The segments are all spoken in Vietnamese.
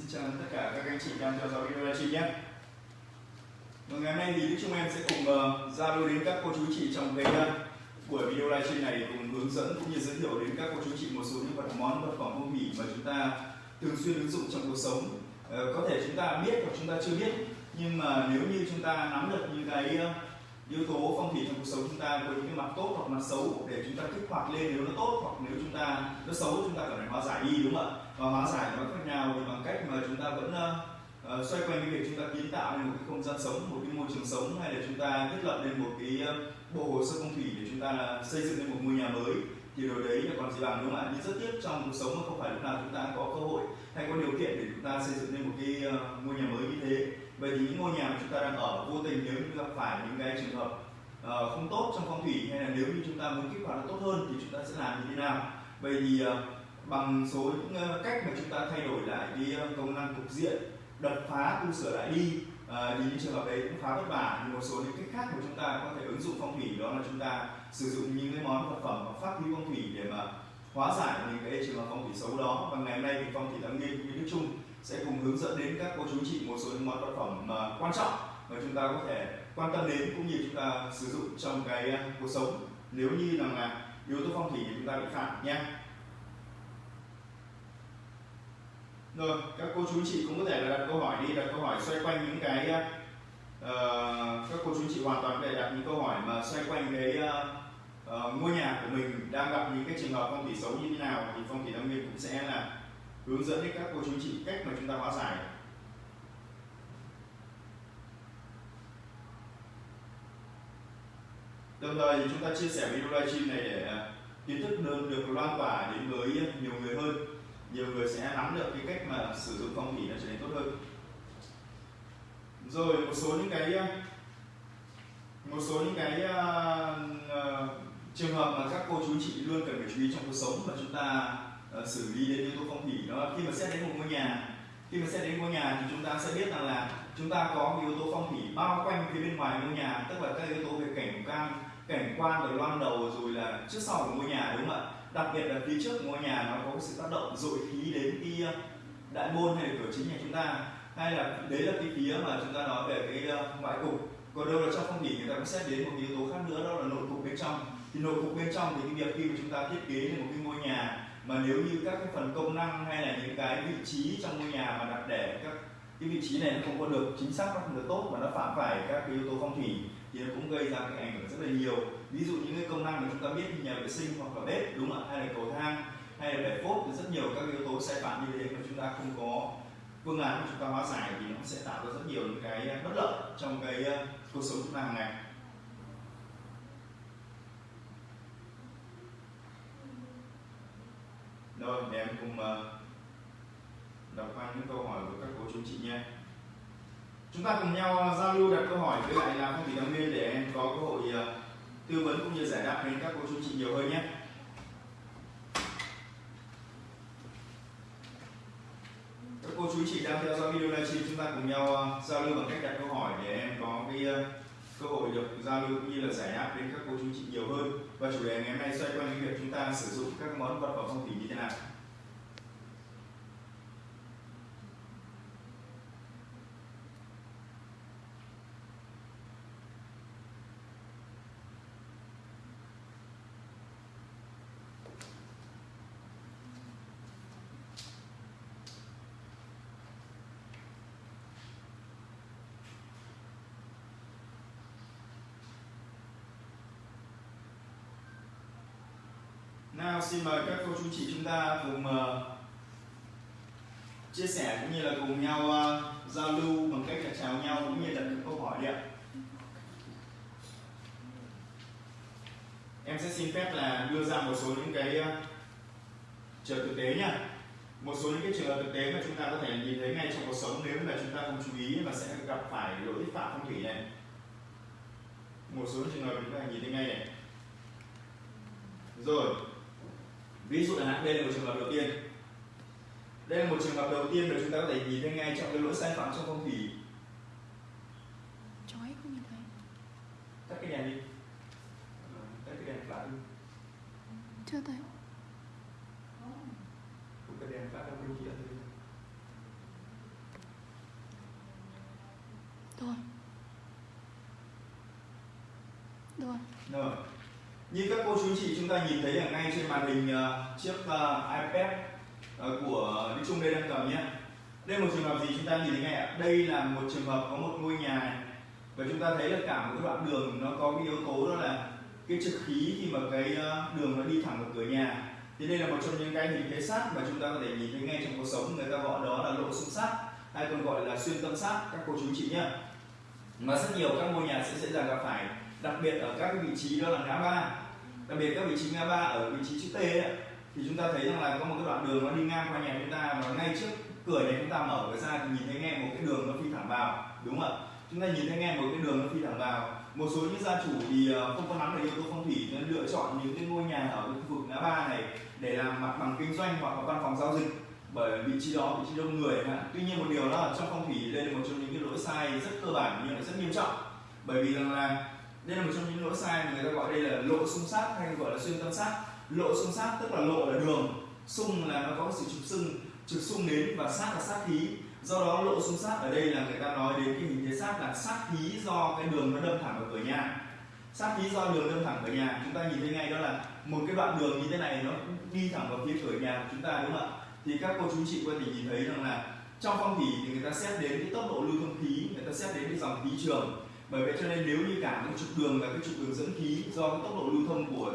Xin chào tất cả các anh chị đang theo dõi video livestream nhé. Và ngày hôm nay thì Đức em sẽ cùng uh, giao lưu đến các cô chú chị trong cái uh, buổi video livestream này cùng hướng dẫn cũng như giới thiệu đến các cô chú chị một số những vật món vật phẩm phong thủy mà chúng ta thường xuyên ứng dụng trong cuộc sống. Uh, có thể chúng ta biết hoặc chúng ta chưa biết nhưng mà nếu như chúng ta nắm được những cái uh, yếu tố phong thủy trong cuộc sống chúng ta với những cái mặt tốt hoặc mặt xấu để chúng ta kích hoạt lên nếu nó tốt hoặc nếu chúng ta nó xấu chúng ta cần phải hóa giải đi đúng không ạ và hóa giải nó khác nào thì bằng cách mà chúng ta vẫn uh, xoay quanh cái việc chúng ta kiến tạo nên một cái không gian sống một cái môi trường sống hay là chúng ta thiết lập lên một cái ờ, bộ hồ sơ phong thủy để chúng ta xây dựng lên một ngôi nhà mới. Thì điều đấy là còn gì bằng đúng không ạ? Nhưng rất tiếc trong cuộc sống mà không phải lúc nào chúng ta có cơ hội hay có điều kiện để chúng ta xây dựng lên một cái uh, ngôi nhà mới như thế. Vậy thì những ngôi nhà mà chúng ta đang ở vô tình nếu như gặp phải những cái trường hợp uh, không tốt trong phong thủy hay là nếu như chúng ta muốn kích hoạt nó tốt hơn thì chúng ta sẽ làm như thế nào? Vậy thì uh, bằng số những ờ, cách mà chúng ta thay đổi lại cái ờ, công năng cục diện đập phá tu sửa lại đi à, thì những trường hợp đấy cũng khá vất vả. Nhưng một số những cách khác mà chúng ta có thể ứng dụng phong thủy đó là chúng ta sử dụng những cái món vật phẩm và pháp khí phong thủy để mà hóa giải những cái trường hợp phong thủy xấu đó. Và ngày hôm nay thì phong thủy tăng nghiên cũng như đức trung sẽ cùng hướng dẫn đến các cô chú chị một số những món vật phẩm mà quan trọng mà chúng ta có thể quan tâm đến cũng như chúng ta sử dụng trong cái cuộc sống. Nếu như rằng là yếu tố phong thủy thì chúng ta bị phạm nha rồi các cô chú chị cũng có thể là đặt câu hỏi đi đặt câu hỏi xoay quanh những cái uh, các cô chú chị hoàn toàn có thể đặt những câu hỏi mà xoay quanh cái uh, uh, ngôi nhà của mình đang gặp những cái trường hợp phong thủy xấu như thế nào thì phong thủy đông nguyên cũng sẽ là hướng dẫn đến các cô chú chị cách mà chúng ta hóa giải. Đồng thời chúng ta chia sẻ video livestream này để kiến thức được lan tỏa đến với nhiều người hơn nhiều người sẽ nắm được cái cách mà sử dụng phong thủy nó trở nên tốt hơn. Rồi một số những cái một số những cái uh, trường hợp mà các cô chú chị luôn cần phải chú ý trong cuộc sống mà chúng ta uh, xử lý đến yếu tố phong thủy đó. Khi mà xét đến một ngôi nhà khi mà xét đến ngôi nhà thì chúng ta sẽ biết rằng là chúng ta có yếu tố phong thủy bao quanh phía bên ngoài ngôi nhà tức là các yếu tố về cảnh quan cảnh quan rồi loan đầu rồi là trước sau của ngôi nhà đúng không ạ? Đặc biệt là phía trước ngôi nhà nó có sự tác động dội khí đến cái ờ, đại môn hay là cửa chính nhà chúng ta. Hay là đấy là cái phía mà chúng ta nói về cái ờ, ngoại cục. Còn đâu là trong phong thủy người ta cũng xét đến một yếu tố khác nữa, đó là nội cục bên trong. Thì nội cục bên trong thì cái việc khi mà chúng ta thiết kế lên một cái ngôi nhà mà nếu như các cái phần công năng hay là những cái vị trí trong ngôi nhà mà đặt để các cái vị trí này nó không có được chính xác, nó không được tốt mà nó phạm phải các cái yếu tố phong thủy thì nó cũng gây ra cái ảnh hưởng rất là nhiều. Ví dụ những cái công năng mà chúng ta biết như nhà vệ sinh hoặc là bếp, đúng không ạ? Hay là cầu thang, hay là bể phốt, thì rất nhiều các yếu tố sai phạm như thế mà chúng ta không có phương án mà chúng ta hóa giải thì nó sẽ tạo ra rất nhiều những cái bất lợi trong cái ờ, cuộc sống chúng ta hàng ngày. Rồi, để em cùng ờ, đọc qua những câu hỏi của các cô chú chị nha chúng ta cùng nhau ờ, giao lưu đặt câu hỏi với lại làm phong thủy đam mê để em có cơ hội ờ, tư vấn cũng như giải đáp đến các cô chú chị nhiều hơn nhé. Các cô chú chị đang theo dõi video livestream, chúng ta cùng nhau ờ, giao lưu bằng cách đặt câu hỏi để em có cái cơ hội được giao lưu cũng như là giải đáp đến các cô chú chị nhiều hơn. Và chủ đề ngày hôm nay xoay quanh cái việc chúng ta sử dụng các món vật phẩm phong thủy như thế nào. Xin mời các cô chú chị chúng ta cùng uh, chia sẻ cũng như là cùng nhau uh, giao lưu bằng cách là chào nhau cũng như đặt những câu hỏi đi ạ. Em sẽ xin phép là đưa ra một số những cái uh, trường thực tế nha. Một số những cái trường hợp thực tế mà chúng ta có thể nhìn thấy ngay trong cuộc sống nếu mà chúng ta không chú ý và sẽ gặp phải lỗi phạm phong thủy này. Một số trường hợp chúng ta nhìn thấy ngay này. Rồi, ví dụ là đây là một trường hợp đầu tiên. Đây là một trường hợp đầu tiên mà chúng ta có thể nhìn thấy ngay trong cái lỗi sai phạm trong phong thủy. Chói không nhìn thấy. Tắt cái đèn đi. Tắt cái đèn flash đi. Chưa thấy. Như các cô chú chị chúng ta nhìn thấy ở ngay trên màn hình uh, chiếc uh, iPad uh, của Đức Trung đây đang cầm nhé. Đây là một trường hợp gì chúng ta nhìn thấy ngay ạ? Đây là một trường hợp có một ngôi nhà này. Và chúng ta thấy là cả một cái đoạn đường nó có cái yếu tố đó là cái trực khí khi mà cái đường nó đi thẳng vào cửa nhà. Thì đây là một trong những cái hình thế sát mà chúng ta có thể nhìn thấy ngay trong cuộc sống. Người ta gọi đó là lộ xung sát hay còn gọi là xuyên tâm sát các cô chú chị nhé. Mà rất nhiều các ngôi nhà sẽ dễ dàng gặp phải đặc biệt ở các cái vị trí đó là ngã ba đặc biệt các vị trí ngã ba ở vị trí chữ T ấy, thì chúng ta thấy rằng là có một cái đoạn đường nó đi ngang qua nhà chúng ta và ngay trước cửa nhà chúng ta mở cửa ra thì nhìn thấy nghe một cái đường nó phi thẳng vào đúng không ạ? Chúng ta nhìn thấy nghe một cái đường nó phi thẳng vào. Một số những gia chủ thì ờ, không có nắm được yếu tố phong thủy nên lựa chọn những cái ngôi nhà ở khu vực ngã ba này để làm mặt bằng kinh doanh hoặc là văn phòng giao dịch bởi vị trí đó vị trí đông người tuy nhiên một điều đó là trong phong thủy đây là một trong những cái lỗi sai rất cơ bản nhưng lại rất nghiêm trọng. Bởi vì rằng là đây là một trong những lỗi sai mà người ta gọi đây là lộ xung sát hay gọi là xuyên tâm sát lộ xung sát tức là lộ là đường. Xung là nó có sự trục xung trục xung đến và sát là sát khí. Do đó lộ xung sát ở đây là người ta nói đến cái hình thế sát là sát khí do cái đường nó đâm thẳng vào cửa nhà. Sát khí do đường đâm thẳng vào nhà. Chúng ta nhìn thấy ngay đó là một cái đoạn đường như thế này nó đi thẳng vào phía cửa nhà của chúng ta, đúng không ạ? Thì các cô chú chị có thể nhìn thấy rằng là trong phong thủy thì người ta xét đến cái tốc độ lưu thông khí, người ta xét đến cái dòng khí trường bởi vậy cho nên nếu như cả cái trục đường là cái trục đường dẫn khí do cái tốc độ lưu thông của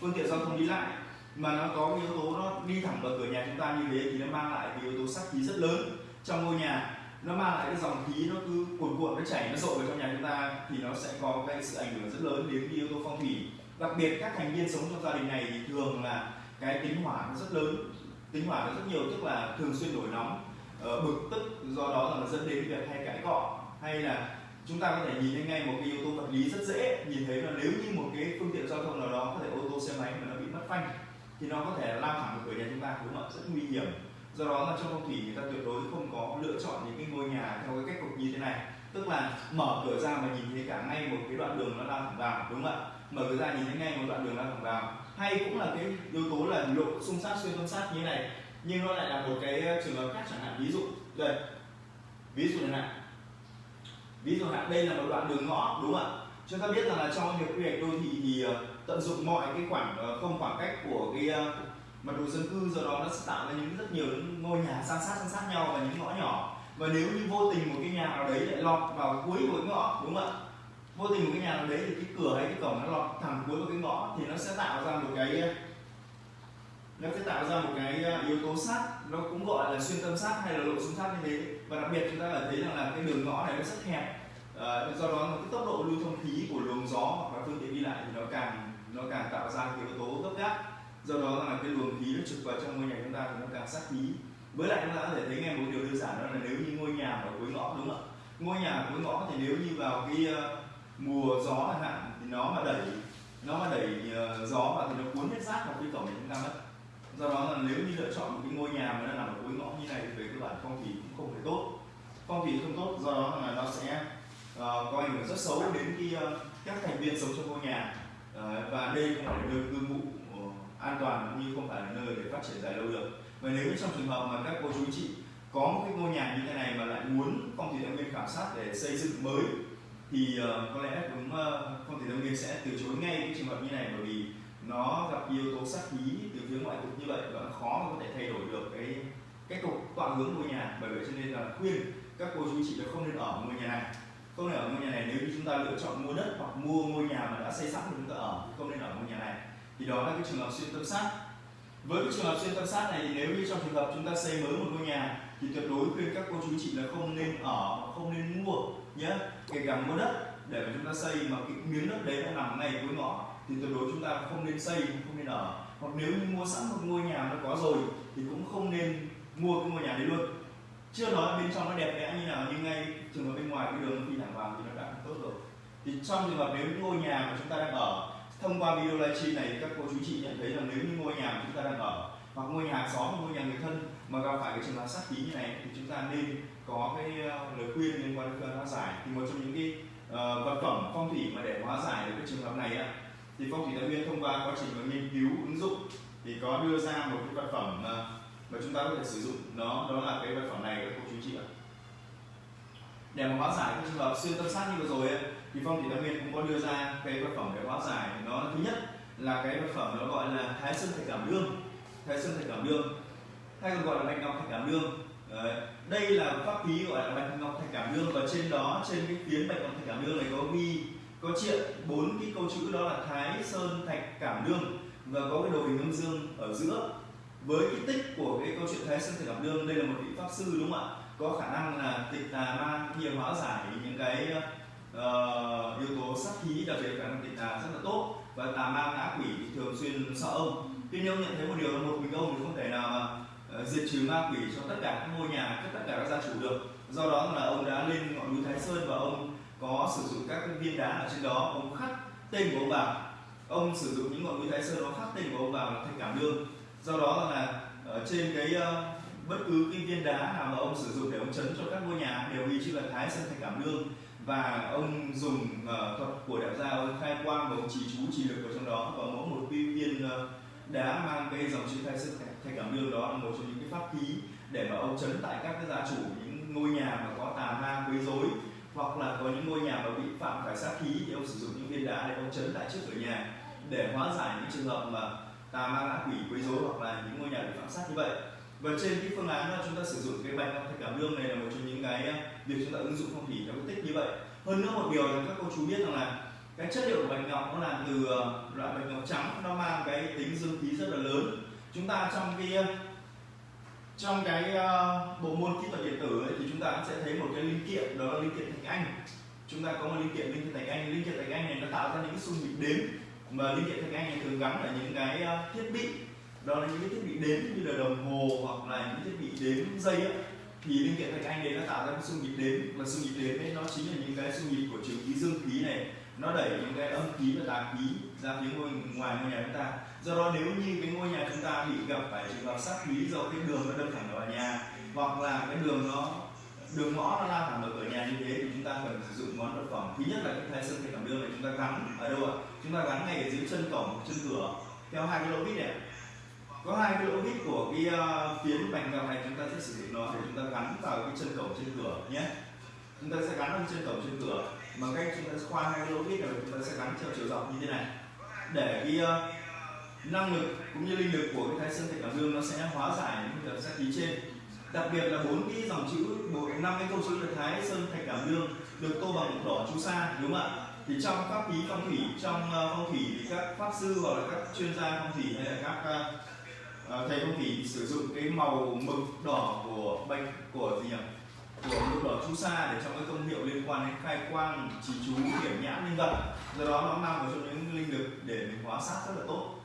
phương tiện giao thông đi lại mà nó có cái yếu tố nó đi thẳng vào cửa nhà chúng ta như thế thì nó mang lại cái yếu tố sát khí rất lớn trong ngôi nhà. Nó mang lại cái dòng khí nó cứ cuồn cuộn, nó chảy, nó dội vào trong nhà chúng ta thì nó sẽ có cái sự ảnh hưởng rất lớn đến cái yếu tố phong thủy. Đặc biệt các thành viên sống trong gia đình này thì thường là cái tính hỏa nó rất lớn. Tính hỏa nó rất nhiều, tức là thường xuyên nổi nóng ờ, bực tức do đó là nó dẫn đến việc hay cãi cọ hay là chúng ta có thể nhìn thấy ngay một cái yếu tố vật lý rất dễ. Nhìn thấy là nếu như một cái phương tiện giao thông nào đó có thể ô tô, xe máy mà nó bị mất phanh, thì nó có thể lao thẳng vào cửa nhà chúng ta, đúng không ạ? Rất nguy hiểm. Do đó là trong phong thủy người ta tuyệt đối không có lựa chọn những cái ngôi nhà theo cái cách cục như thế này. Tức là mở cửa ra mà nhìn thấy cả ngay một cái đoạn đường nó lao thẳng vào, đúng không ạ? Mở cửa ra nhìn thấy ngay một đoạn đường lao thẳng vào. Hay cũng là cái yếu tố là lộ xung sát, xuyên xung sát như thế này. Nhưng nó lại là một cái trường hợp khác chẳng hạn. Ví dụ, đây. Ví dụ này ví dụ hạn đây là một đoạn đường ngõ đúng không ạ? Chúng ta biết rằng là trong việc quy hoạch đô thị thì ờ, tận dụng mọi cái khoảng ờ, không khoảng cách của cái mặt mật độ dân cư, do đó nó sẽ tạo ra những rất nhiều những ngôi nhà san sát san sát nhau và những ngõ nhỏ. Và nếu như vô tình một cái nhà nào đấy lại lọt vào cuối của cái ngõ, đúng không ạ? Vô tình một cái nhà nào đấy thì cái cửa hay cái cổng nó lọt thẳng cuối một cái ngõ thì nó sẽ tạo ra một cái nó sẽ tạo ra một cái ờ, yếu tố sát nó cũng gọi là xuyên tâm sát hay là lộ xung sát như thế. Và đặc biệt chúng ta phải thấy rằng là cái đường ngõ này nó rất hẹp à, do đó là cái tốc độ lưu thông khí của luồng gió hoặc là phương tiện đi lại thì nó càng nó càng tạo ra cái yếu tố gấp gáp. Do đó là cái luồng khí nó trực vào trong ngôi nhà chúng ta thì nó càng sát khí. Với lại chúng ta có thể thấy nghe một điều đơn giản đó là nếu như ngôi nhà ở cuối ngõ đúng không ạ? Ngôi nhà ở cuối ngõ thì nếu như vào cái ờ, mùa gió chẳng hạn thì nó mà đẩy nó mà đẩy gió vào thì nó cuốn hết rác vào cái cổng nhà chúng ta mất do đó là nếu như lựa chọn một cái ngôi nhà mà nó nằm ở cuối ngõ như này thì về cơ bản phong thủy cũng không phải tốt. Phong thủy không tốt do đó là nó sẽ uh, có ảnh hưởng rất xấu đến khi uh, ờ, các thành viên sống trong ngôi nhà. Uh, và đây không phải là nơi cư ngụ an toàn cũng như không phải là nơi để phát triển dài lâu được. Và nếu trong trường hợp mà các cô chú chị có một cái ngôi nhà như thế này mà lại muốn phong thủy tâm nguyên khảo sát để xây dựng mới thì uh, có lẽ cũng uh, phong thủy tâm nguyên sẽ từ chối ngay cái trường hợp như này bởi vì nó gặp yếu tố sát khí từ phía ngoại cục như vậy và khó khó có thể thay đổi được cái cái cục toàn hướng ngôi nhà. Bởi vậy cho nên là khuyên các cô chú chị là không nên ở ngôi nhà này. Không nên ở ngôi nhà này nếu như chúng ta lựa chọn mua đất hoặc mua ngôi nhà mà đã xây sẵn thì chúng ta ở không nên ở ngôi nhà này. Thì đó là cái trường hợp xuyên tâm sát. Với cái trường hợp xuyên tâm sát này thì nếu như trong trường hợp chúng ta xây mới một ngôi nhà thì tuyệt đối khuyên các cô chú chị là không nên ở, không nên mua nhé kể cả mua đất để mà chúng ta xây mà cái miếng đất đấy nó nằm ngay cuối ngõ thì tuyệt đối chúng ta không nên xây, không nên ở hoặc nếu như mua sẵn một ngôi nhà nó có rồi thì cũng không nên mua cái ngôi nhà đấy luôn. Chưa nói bên trong nó đẹp đẽ như nào nhưng ngay trường hợp bên ngoài cái đường khi thẳng vào thì nó đã tốt rồi. Thì trong trường hợp nếu như ngôi nhà mà chúng ta đang ở thông qua video livestream này các cô chú chị nhận thấy rằng nếu như ngôi nhà mà chúng ta đang ở hoặc ngôi nhà xóm hoặc ngôi nhà người thân mà gặp phải cái trường hợp sát khí như này thì chúng ta nên có cái ờ, lời khuyên liên quan đến phương hóa giải. Thì một trong những cái uh, vật phẩm phong thủy mà để hóa giải được cái trường hợp này á thì phong thủy thái nguyên thông qua quá trình mà nghiên cứu ứng dụng thì có đưa ra một cái vật phẩm mà, mà chúng ta có thể sử dụng. Nó đó là cái vật phẩm này các cô chú chị ạ. Để mà hóa giải các trường hợp xuyên tâm sát như vừa rồi ấy, thì phong thủy tam nguyên cũng có đưa ra cái vật phẩm để hóa giải. Nó thứ nhất là cái vật phẩm nó gọi là thái sơn thạch cảm đương. Thái sơn thạch cảm đương. Hay còn gọi là bạch ngọc thạch cảm đương. Đấy. đây là pháp khí gọi là bạch ngọc thạch cảm đương và trên đó trên cái phiến bạch ngọc thạch cảm đương này có ghi có triện bốn cái câu chữ đó là thái sơn thạch cảm đương và có cái đồ hình âm dương ở giữa. Với cái tích của cái câu chuyện thái sơn thạch cảm đương đây là một vị pháp sư đúng không ạ? Có khả năng là tịch tà ma nhiều hóa giải những cái uh, yếu tố sát khí đặc biệt khả năng tịch tà rất là tốt. Và tà ma ngã quỷ thường xuyên sợ ông. Tuy nhiên ông nhận thấy một điều là một mình ông thì không thể nào mà uh, diệt trừ ma quỷ cho tất cả các ngôi nhà tất cả các gia chủ được. Do đó là ông đã lên ngọn núi thái sơn và ông có sử dụng các viên đá ở trên đó ông khắc tên của ông vào. Ông sử dụng những ngọn núi thái sơn đó khắc tên của ông vào là thành cảm đương do đó là ở trên cái ờ, bất cứ cái viên đá nào mà ông sử dụng để ông chấn cho các ngôi nhà đều ghi chữ là thái sơn thành cảm đương và ông dùng uh, thuật của đạo gia ông khai quang và ông chỉ chú chỉ lực vào trong đó. Và mỗi một viên uh, đá mang cái dòng chữ thái sơn thành cảm đương đó là một trong những cái pháp khí để mà ông chấn tại các cái gia chủ những ngôi nhà mà có tà ma quấy rối hoặc là có những ngôi nhà mà bị phạm phải sát khí thì ông sử dụng những viên đá để ông chấn tại trước cửa nhà để hóa giải những trường hợp mà tà ma ngã quỷ, quấy rối hoặc là những ngôi nhà bị phạm sát như vậy. Và trên cái phương án là chúng ta sử dụng cái bạch ngọc thạch cảm lương này là một trong những cái à, việc chúng ta ứng dụng phong thủy theo tích như vậy. Hơn nữa một điều là các cô chú biết rằng là cái chất liệu của bạch ngọc nó là từ à, loại bạch ngọc trắng, nó mang cái tính dương khí rất là lớn. Chúng ta trong cái à, trong cái uh, bộ môn kỹ thuật điện tử ấy, thì chúng ta sẽ thấy một cái linh kiện đó là linh kiện thạch anh. Chúng ta có một linh kiện linh kiện thạch anh. Linh kiện thạch anh này nó tạo ra những cái xung nhịp đếm mà linh kiện thạch anh này thường gắn ở những cái uh, thiết bị. Đó là những cái thiết bị đếm như là đồng hồ hoặc là những thiết bị đếm dây ấy. thì linh kiện thạch anh đấy nó tạo ra cái xung nhịp đếm và xung nhịp đếm ấy nó chính là những cái xung nhịp của trường khí dương khí này. Nó đẩy những cái âm khí và tà khí ra phía ngôi ngoài ngôi nhà chúng ta. Do đó nếu như cái ngôi nhà chúng ta bị gặp phải trường hợp sát khí do cái đường nó đâm thẳng vào nhà hoặc là cái đường nó đường ngõ nó lao thẳng vào cửa nhà như thế thì chúng ta cần sử dụng món vật phẩm. Thứ nhất là cái thái sơn thạch cảm đương này chúng ta gắn ở đâu ạ? Chúng ta gắn ngay ở dưới chân cổng chân cửa theo hai cái lỗ vít này có hai cái lỗ vít của cái uh, phiến bành ngọc này chúng ta sẽ sử dụng nó để chúng ta gắn vào cái chân cổng trên cửa nhé. Chúng ta sẽ gắn lên chân cổng trên cửa. Bằng cách chúng ta khoan hai cái lỗ vít này chúng ta sẽ gắn theo chiều dọc như thế này để cái uh, năng lực cũng như linh lực của cái thái sơn thạch cảm đương nó sẽ hóa giải những cái sát khí trên. Đặc biệt là bốn cái dòng chữ bốn năm cái câu chữ là thái sơn thạch cảm đương được tô bằng đỏ chú sa đúng không ạ? Thì trong pháp khí phong thủy trong uh, phong thủy thì các pháp sư hoặc là các chuyên gia phong thủy hay là các uh, thầy phong thủy sử dụng cái màu mực đỏ của bệnh của gì nhỉ? Của mực đỏ chú sa để trong cái công hiệu liên quan đến khai quang chỉ chú, điểm nhãn, linh vật. Do đó nó mang vào trong những linh lực để mình hóa sát rất là tốt.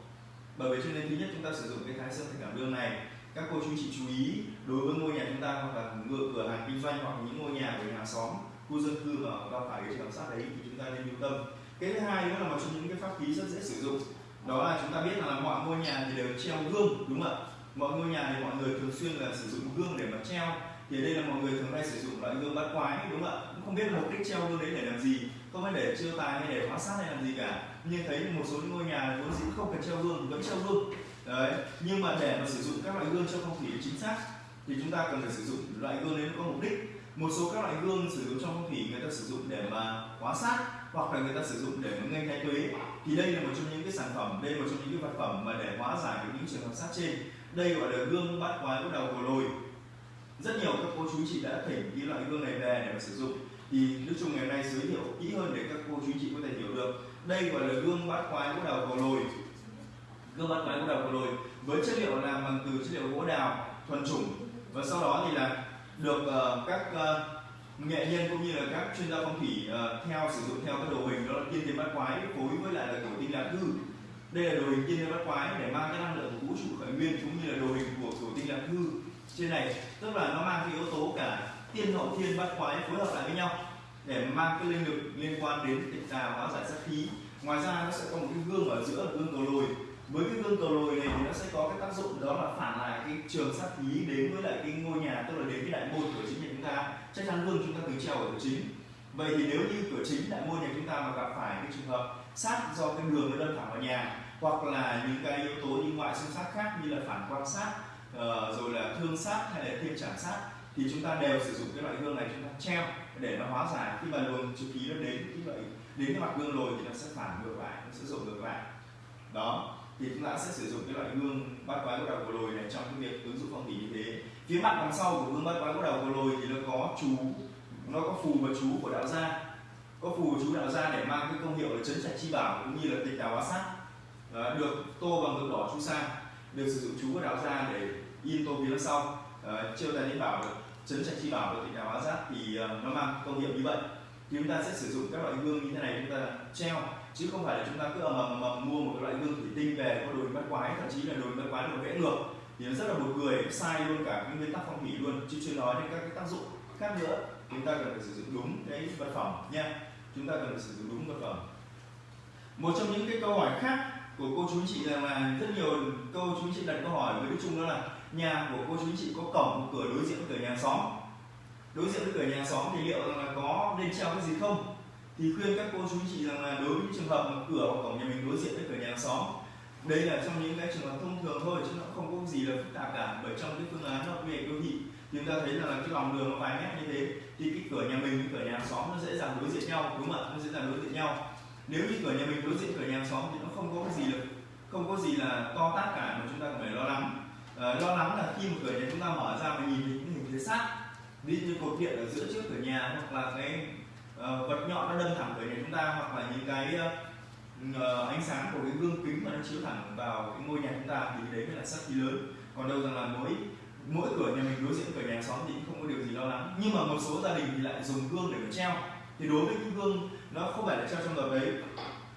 Bởi vậy cho nên thứ nhất chúng ta sử dụng cái thái sơn thạch cảm đương này, các cô chú chị chú ý đối với ngôi nhà chúng ta hoặc là ngựa, cửa hàng kinh doanh hoặc những ngôi nhà của nhà xóm, khu dân cư mà gặp phải cái trường sát đấy thì chúng ta nên lưu tâm. Cái thứ hai nữa là một trong những cái pháp khí rất dễ sử dụng. Đó là chúng ta biết là mọi ngôi nhà thì đều treo gương, đúng không ạ? Mọi ngôi nhà thì mọi người thường xuyên là sử dụng gương để mà treo thì đây là mọi người thường hay sử dụng loại gương bát quái, đúng không ạ? Cũng không biết mục đích treo gương đấy để làm gì. Không phải để chiêu tài hay để hóa sát hay làm gì cả. Nhưng thấy một số những ngôi nhà vốn dĩ không cần treo gương, vẫn treo gương. Đấy, nhưng mà để mà sử dụng các loại gương cho phong thủy chính xác, thì chúng ta cần phải sử dụng loại gương đấy có mục đích. Một số các loại gương sử dụng trong phong thủy người ta sử dụng để mà hóa sát, hoặc là người ta sử dụng để mà nghênh thái tuế. Thì đây là một trong những cái sản phẩm, đây là một trong những cái vật phẩm mà để hóa giải những trường hợp sát trên. Đây gọi là gương bát quái của đầu của lồi rất nhiều các cô chú chị đã thỉnh cái loại gương này về để mà sử dụng. Thì đức trung ngày hôm nay giới thiệu kỹ hơn để các cô chú chị có thể hiểu được. Đây gọi là gương bát quái gỗ đầu cầu lồi. Gương bát quái gỗ đầu cầu lồi với chất liệu làm bằng từ chất liệu gỗ đào thuần chủng. Và sau đó thì là được uh, các uh, nghệ nhân cũng như là các chuyên gia phong thủy uh, theo sử dụng theo cái đồ hình đó là tiên thiên bát quái phối với lại là cổ tinh lạc thư. Đây là đồ hình tiên thiên bát quái để mang cái năng lượng của vũ trụ khởi nguyên cũng như là đồ hình của cổ tinh lạc thư trên này, tức là nó mang cái yếu tố cả tiên hậu thiên bát quái phối hợp lại với nhau để mang cái linh lực liên quan đến tịch tà hóa giải sát khí. Ngoài ra, nó sẽ có một cái gương ở giữa, là gương cầu lồi. Với cái gương cầu lồi này thì nó sẽ có cái tác dụng đó là phản lại cái trường sát khí đến với lại cái ngôi nhà, tức là đến cái đại môn của chính nhà chúng ta. Chắc chắn gương chúng ta cứ treo ở cửa chính. Vậy thì nếu như cửa chính, đại môn nhà chúng ta mà gặp phải cái trường hợp sát do cái đường nó đâm thẳng vào nhà, hoặc là những cái yếu tố như ngoại xung sát khác như là phản quan sát uh, rồi là thương sát hay là thiên trảm sát thì chúng ta đều sử dụng cái loại gương này chúng ta treo để nó hóa giải. Khi mà luồng trực khí nó đến cái loại đến cái mặt gương rồi thì nó sẽ phản ngược lại nó sẽ dồn ngược lại. Đó thì chúng ta sẽ sử dụng cái loại gương bát quái của đầu của lồi này trong cái việc ứng dụng phong thủy như thế. Phía mặt đằng sau của gương bát quái của đầu của lồi thì nó có chú nó có phù và chú của đạo gia. Có phù chú đạo gia để mang cái công hiệu là chấn trạch chi bảo cũng như là tịch đào hóa sát. Được tô bằng ngực đỏ chú sa được sử dụng chú và đạo ra để in tô phía sau. Ờ, à, chiêu tài linh bảo được chấn trạch chi bảo và tịch đào hóa sát thì uh, nó mang công hiệu như vậy. Thì chúng ta sẽ sử dụng các loại gương như thế này chúng ta treo chứ không phải là chúng ta cứ ầm ầm ầm mua một cái loại gương thủy tinh về có đồ bắt quái thậm chí là đồ bắt quái được vẽ ngược. Thì nó rất là buồn cười sai luôn cả cái nguyên tắc phong thủy luôn chứ chưa nói đến các cái tác dụng khác nữa. Chúng ta cần phải sử dụng đúng cái vật phẩm nha. Chúng ta cần phải sử dụng đúng vật phẩm. Một trong những cái câu hỏi khác của cô chú chị rằng là rất nhiều câu chú chị đặt câu hỏi với đức trung đó là nhà của cô chú chị có cổng một cửa đối diện với cửa nhà xóm. Đối diện với cửa nhà xóm thì liệu rằng là có nên treo cái gì không? Thì khuyên các cô chú chị rằng là đối với những trường hợp mà cửa hoặc cổng nhà mình đối diện với cửa nhà xóm, đây là trong những cái trường hợp thông thường thôi chứ nó không có gì là phức tạp cả, bởi trong cái phương án nó về đô thị, chúng ta thấy rằng là cái lòng đường nó vài mét như thế, thì cái cửa nhà mình với cửa nhà xóm nó dễ dàng đối diện nhau, đúng không ạ? Nó dễ dàng đối diện nhau. Nếu như cửa nhà mình đối diện cửa nhà xóm thì nó không có cái gì được, không có gì là to tát cả mà chúng ta phải lo lắng. À, lo lắng là khi một cửa nhà chúng ta mở ra mà nhìn thấy những hình thế sát ví như cột điện ở giữa trước cửa nhà hoặc là cái uh, vật nhọn nó đâm thẳng cửa nhà chúng ta hoặc là những cái uh, ánh sáng của cái gương kính mà nó chiếu thẳng vào cái ngôi nhà chúng ta thì đấy mới là sát khí lớn. Còn đâu rằng là mỗi mỗi cửa nhà mình đối diện cửa nhà xóm thì cũng không có điều gì lo lắng. Nhưng mà một số gia đình thì lại dùng gương để mà treo. Thì đối với cái gương nó không phải là treo trong đợt đấy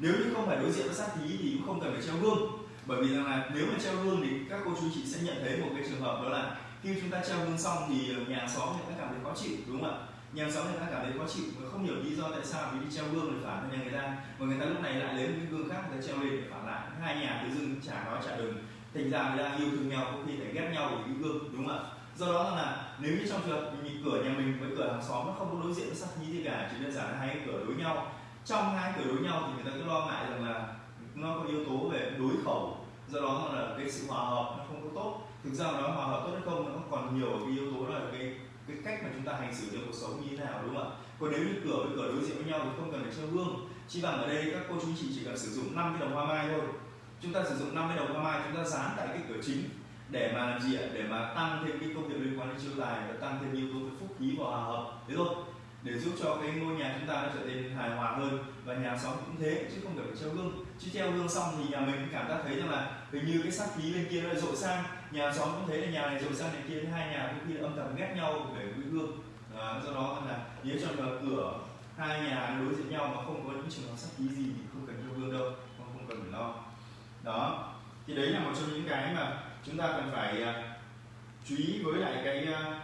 nếu như không phải đối diện với sát khí thì cũng không cần phải treo gương. Bởi vì rằng là nếu mà treo gương thì các cô chú chị sẽ nhận thấy một cái trường hợp đó là khi chúng ta treo gương xong thì ờ, nhà xóm người ta cảm thấy khó chịu, đúng không ạ? Nhà xóm người ta cảm thấy khó chịu và không hiểu lý do tại sao vì đi treo gương để phản nhà người ta. Và người ta lúc này lại lấy một cái gương khác người ta treo lên để phản lại. Hai nhà tự dưng chả nói chả đừng. Thành ra người ta yêu thương nhau, có khi phải ghét nhau vì cái gương, đúng không ạ? Do đó là nếu như trong trường hợp cửa nhà mình với cửa hàng xóm nó không có đối diện với sát khí gì cả, chỉ đơn giản là hai cái cửa đối nhau trong hai cửa đối nhau thì người ta cứ lo ngại rằng là nó có yếu tố về đối khẩu, do đó là cái sự hòa hợp nó không có tốt. Thực ra nó hòa hợp tốt hay không nó còn nhiều cái yếu tố là cái cái cách mà chúng ta hành xử trong cuộc sống như thế nào, đúng không ạ? Còn nếu như cửa với cửa đối diện với nhau thì không cần phải treo gương. Chỉ bằng ở đây các cô chú chị chỉ cần sử dụng 5 cái đồng hoa mai thôi. Chúng ta sử dụng 5 cái đồng hoa mai, chúng ta dán tại cái cửa chính để mà làm gì ạ? Để mà tăng thêm cái công việc liên quan đến chiêu tài và tăng thêm yếu tố về phúc khí và hòa hợp. Thế thôi để giúp cho cái ngôi nhà chúng ta nó trở nên hài hòa hơn và nhà xóm cũng thế chứ không cần phải treo gương. Chứ treo gương xong thì nhà mình cũng cảm giác thấy rằng là hình như cái sắc khí bên kia nó dội sang. Nhà xóm cũng thấy là nhà này dội sang này kia hai nhà cũng khi âm thầm ghét nhau về cái gương à, do đó là nếu trong cửa hai nhà đối diện nhau mà không có những trường hợp sắc khí gì thì không cần treo gương đâu không, không cần phải lo. Đó thì đấy là một trong những cái mà chúng ta cần phải à, chú ý với lại cái à,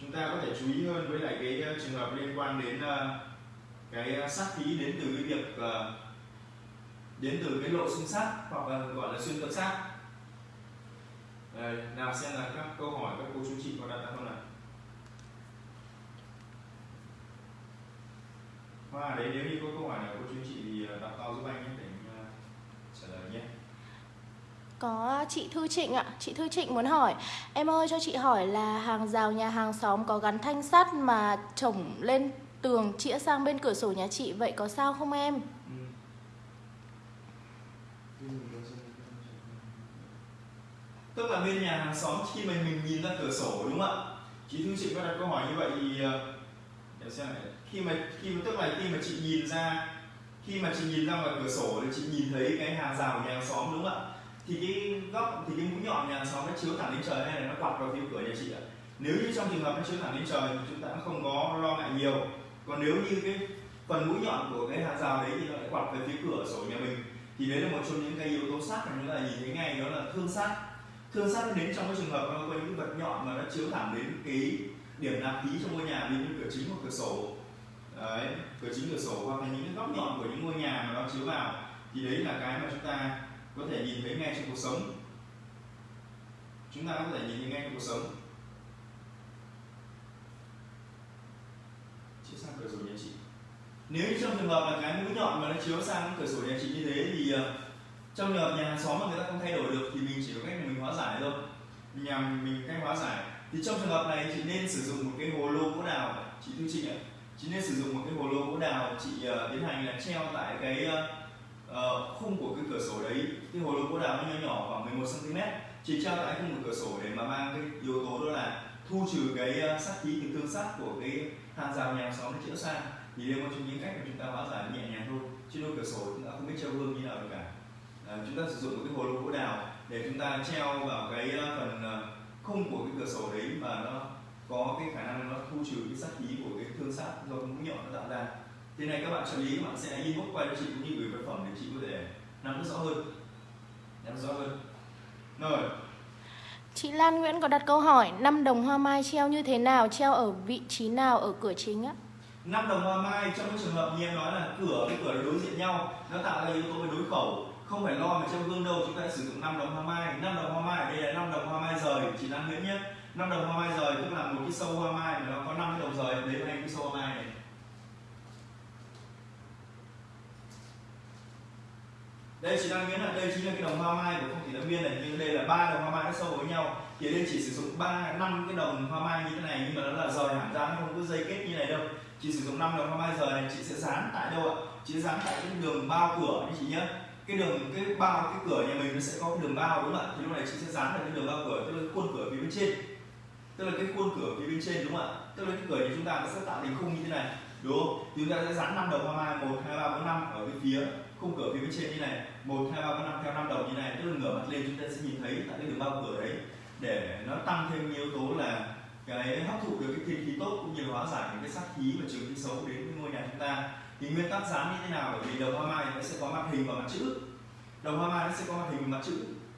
chúng ta có thể chú ý hơn với lại cái uh, trường hợp liên quan đến uh, cái uh, sát khí đến từ cái việc uh, đến từ cái lộ xung sát hoặc là gọi là xuyên tâm sát Đây, nào xem là các câu hỏi các cô chú chị có đặt ra không nào? Hoa đấy nếu như có câu hỏi nào cô chú chị thì đọc to giúp anh nhé để uh, trả lời nhé có chị Thư Trịnh ạ, chị Thư Trịnh muốn hỏi Em ơi cho chị hỏi là hàng rào nhà hàng xóm có gắn thanh sắt mà trồng lên tường chĩa sang bên cửa sổ nhà chị Vậy có sao không em? Tức là bên nhà hàng xóm khi mà mình nhìn ra cửa sổ đúng không ạ? Chị Thư Trịnh có đặt câu hỏi như vậy thì ờ, để xem này khi mà khi mà tức là khi mà chị nhìn ra khi mà chị nhìn ra ngoài cửa sổ thì chị nhìn thấy cái hàng rào nhà hàng xóm đúng không ạ? Thì cái góc, thì cái mũi nhọn nhà xóm nó chiếu thẳng lên trời hay là nó quạt vào phía cửa nhà chị ạ? Nếu như trong trường hợp nó chiếu thẳng lên trời thì chúng ta cũng không có lo ngại nhiều. Còn nếu như cái phần mũi nhọn của cái hàng rào đấy thì nó lại quạt về phía cửa sổ nhà mình, thì đấy là một trong những cái yếu tố sát mà chúng ta nhìn thấy ngay, đó là thương sát. Thương sát đến trong cái trường hợp nó có những vật nhọn mà nó chiếu thẳng đến cái điểm nạp khí trong ngôi nhà như cửa chính hoặc cửa sổ. Đấy, cửa chính, cửa sổ hoặc là những cái góc nhọn của những ngôi nhà mà nó chiếu vào, thì đấy là cái mà chúng ta có thể nhìn thấy ngay trong cuộc sống. Chúng ta có thể nhìn thấy ngay trong cuộc sống. Chiếu sang cửa sổ nhà chị. Nếu như trong trường hợp là cái mũi nhọn mà nó chiếu sang cửa sổ nhà chị như thế thì ờ, trong trường hợp nhà hàng xóm mà người ta không thay đổi được thì mình chỉ có cách mình hóa giải thôi. Nhà mình cách hóa giải. Thì trong trường hợp này chị nên sử dụng một cái hồ lô gỗ đào. Chị Thu chị ạ. Chị nên sử dụng một cái hồ lô gỗ đào chị uh, tiến hành là treo tại cái uh, Ờ, khung của cái cửa sổ đấy cái hồ lô gỗ đào nó nhỏ nhỏ khoảng 11 cm chỉ treo tại khung của cửa sổ để mà mang cái yếu tố đó là thu trừ cái ờ, sát khí từ tương sát của cái hàng rào nhà xóm nó chữa sang thì đây một trong những cách mà chúng ta hóa giải nhẹ nhàng thôi trên đôi cửa sổ chúng ta không biết treo gương như nào được cả. À, chúng ta sử dụng một cái hồ lô gỗ đào để chúng ta treo vào cái phần khung của cái cửa sổ đấy mà nó có cái khả năng nó thu trừ cái sát khí của cái thương sát do mũi nhọn nó tạo ra thế này các bạn trợ lý các bạn sẽ inbox qua cho chị cũng như gửi vật phẩm để chị có thể nắm rõ hơn. Nắm rõ hơn. Rồi. Chị Lan Nguyễn có đặt câu hỏi năm đồng hoa mai treo như thế nào, treo ở vị trí nào ở cửa chính á? năm đồng hoa mai trong cái trường hợp như em nói là cửa cái cửa đối diện nhau nó tạo ra yếu tố về đối khẩu. Không phải lo mà trong gương đâu chúng ta sử dụng 5 đồng hoa mai. 5 đồng hoa mai ở đây là 5 đồng hoa mai rời chị Lan Nguyễn nhé. 5 đồng hoa mai rời tức là một cái sâu hoa mai mà nó có 5 đồng rời lấy hai cái sâu hoa mai này đây chị đang nghĩ là đây chính là cái đồng hoa mai của phong thủy lâm viên này, nhưng đây là ba đồng hoa mai nó sâu với nhau. Thì đây chỉ sử dụng ba, năm cái đồng hoa mai như thế này, nhưng mà nó là rời hẳn ra, nó không có dây kết như này đâu. Chị sử dụng 5 đồng hoa mai rời này, chị sẽ dán tại đâu ạ? Chị sẽ dán tại cái đường bao cửa như chị nhé. Cái đường, cái bao, cái cửa nhà mình nó sẽ có cái đường bao đúng không ạ? Thì lúc này chị sẽ dán vào cái đường bao cửa, tức là cái khuôn cửa phía bên trên. Tức là cái khuôn cửa phía bên trên đúng không ạ? Tức là cái cửa thì chúng ta nó sẽ tạo thành khung như thế này đúng không? Thì chúng ta sẽ dán năm đồng hoa mai một, hai, ba, bốn, năm ở cái phía, khung cửa phía bên trên như này. Một, hai, ba, bốn, năm theo năm đồng như này, tức là ngửa mặt lên chúng ta sẽ nhìn thấy tại cái đường bao cửa đấy. Để nó tăng thêm yếu tố là cái hấp thụ được cái thiên khí tốt cũng như hóa giải những cái sát khí và trường khí xấu đến với ngôi nhà chúng ta. Thì nguyên tắc dán như thế nào? Bởi vì đồng hoa mai nó sẽ có mặt hình và mặt chữ. Đồng hoa mai nó sẽ có mặt hình và mặt chữ.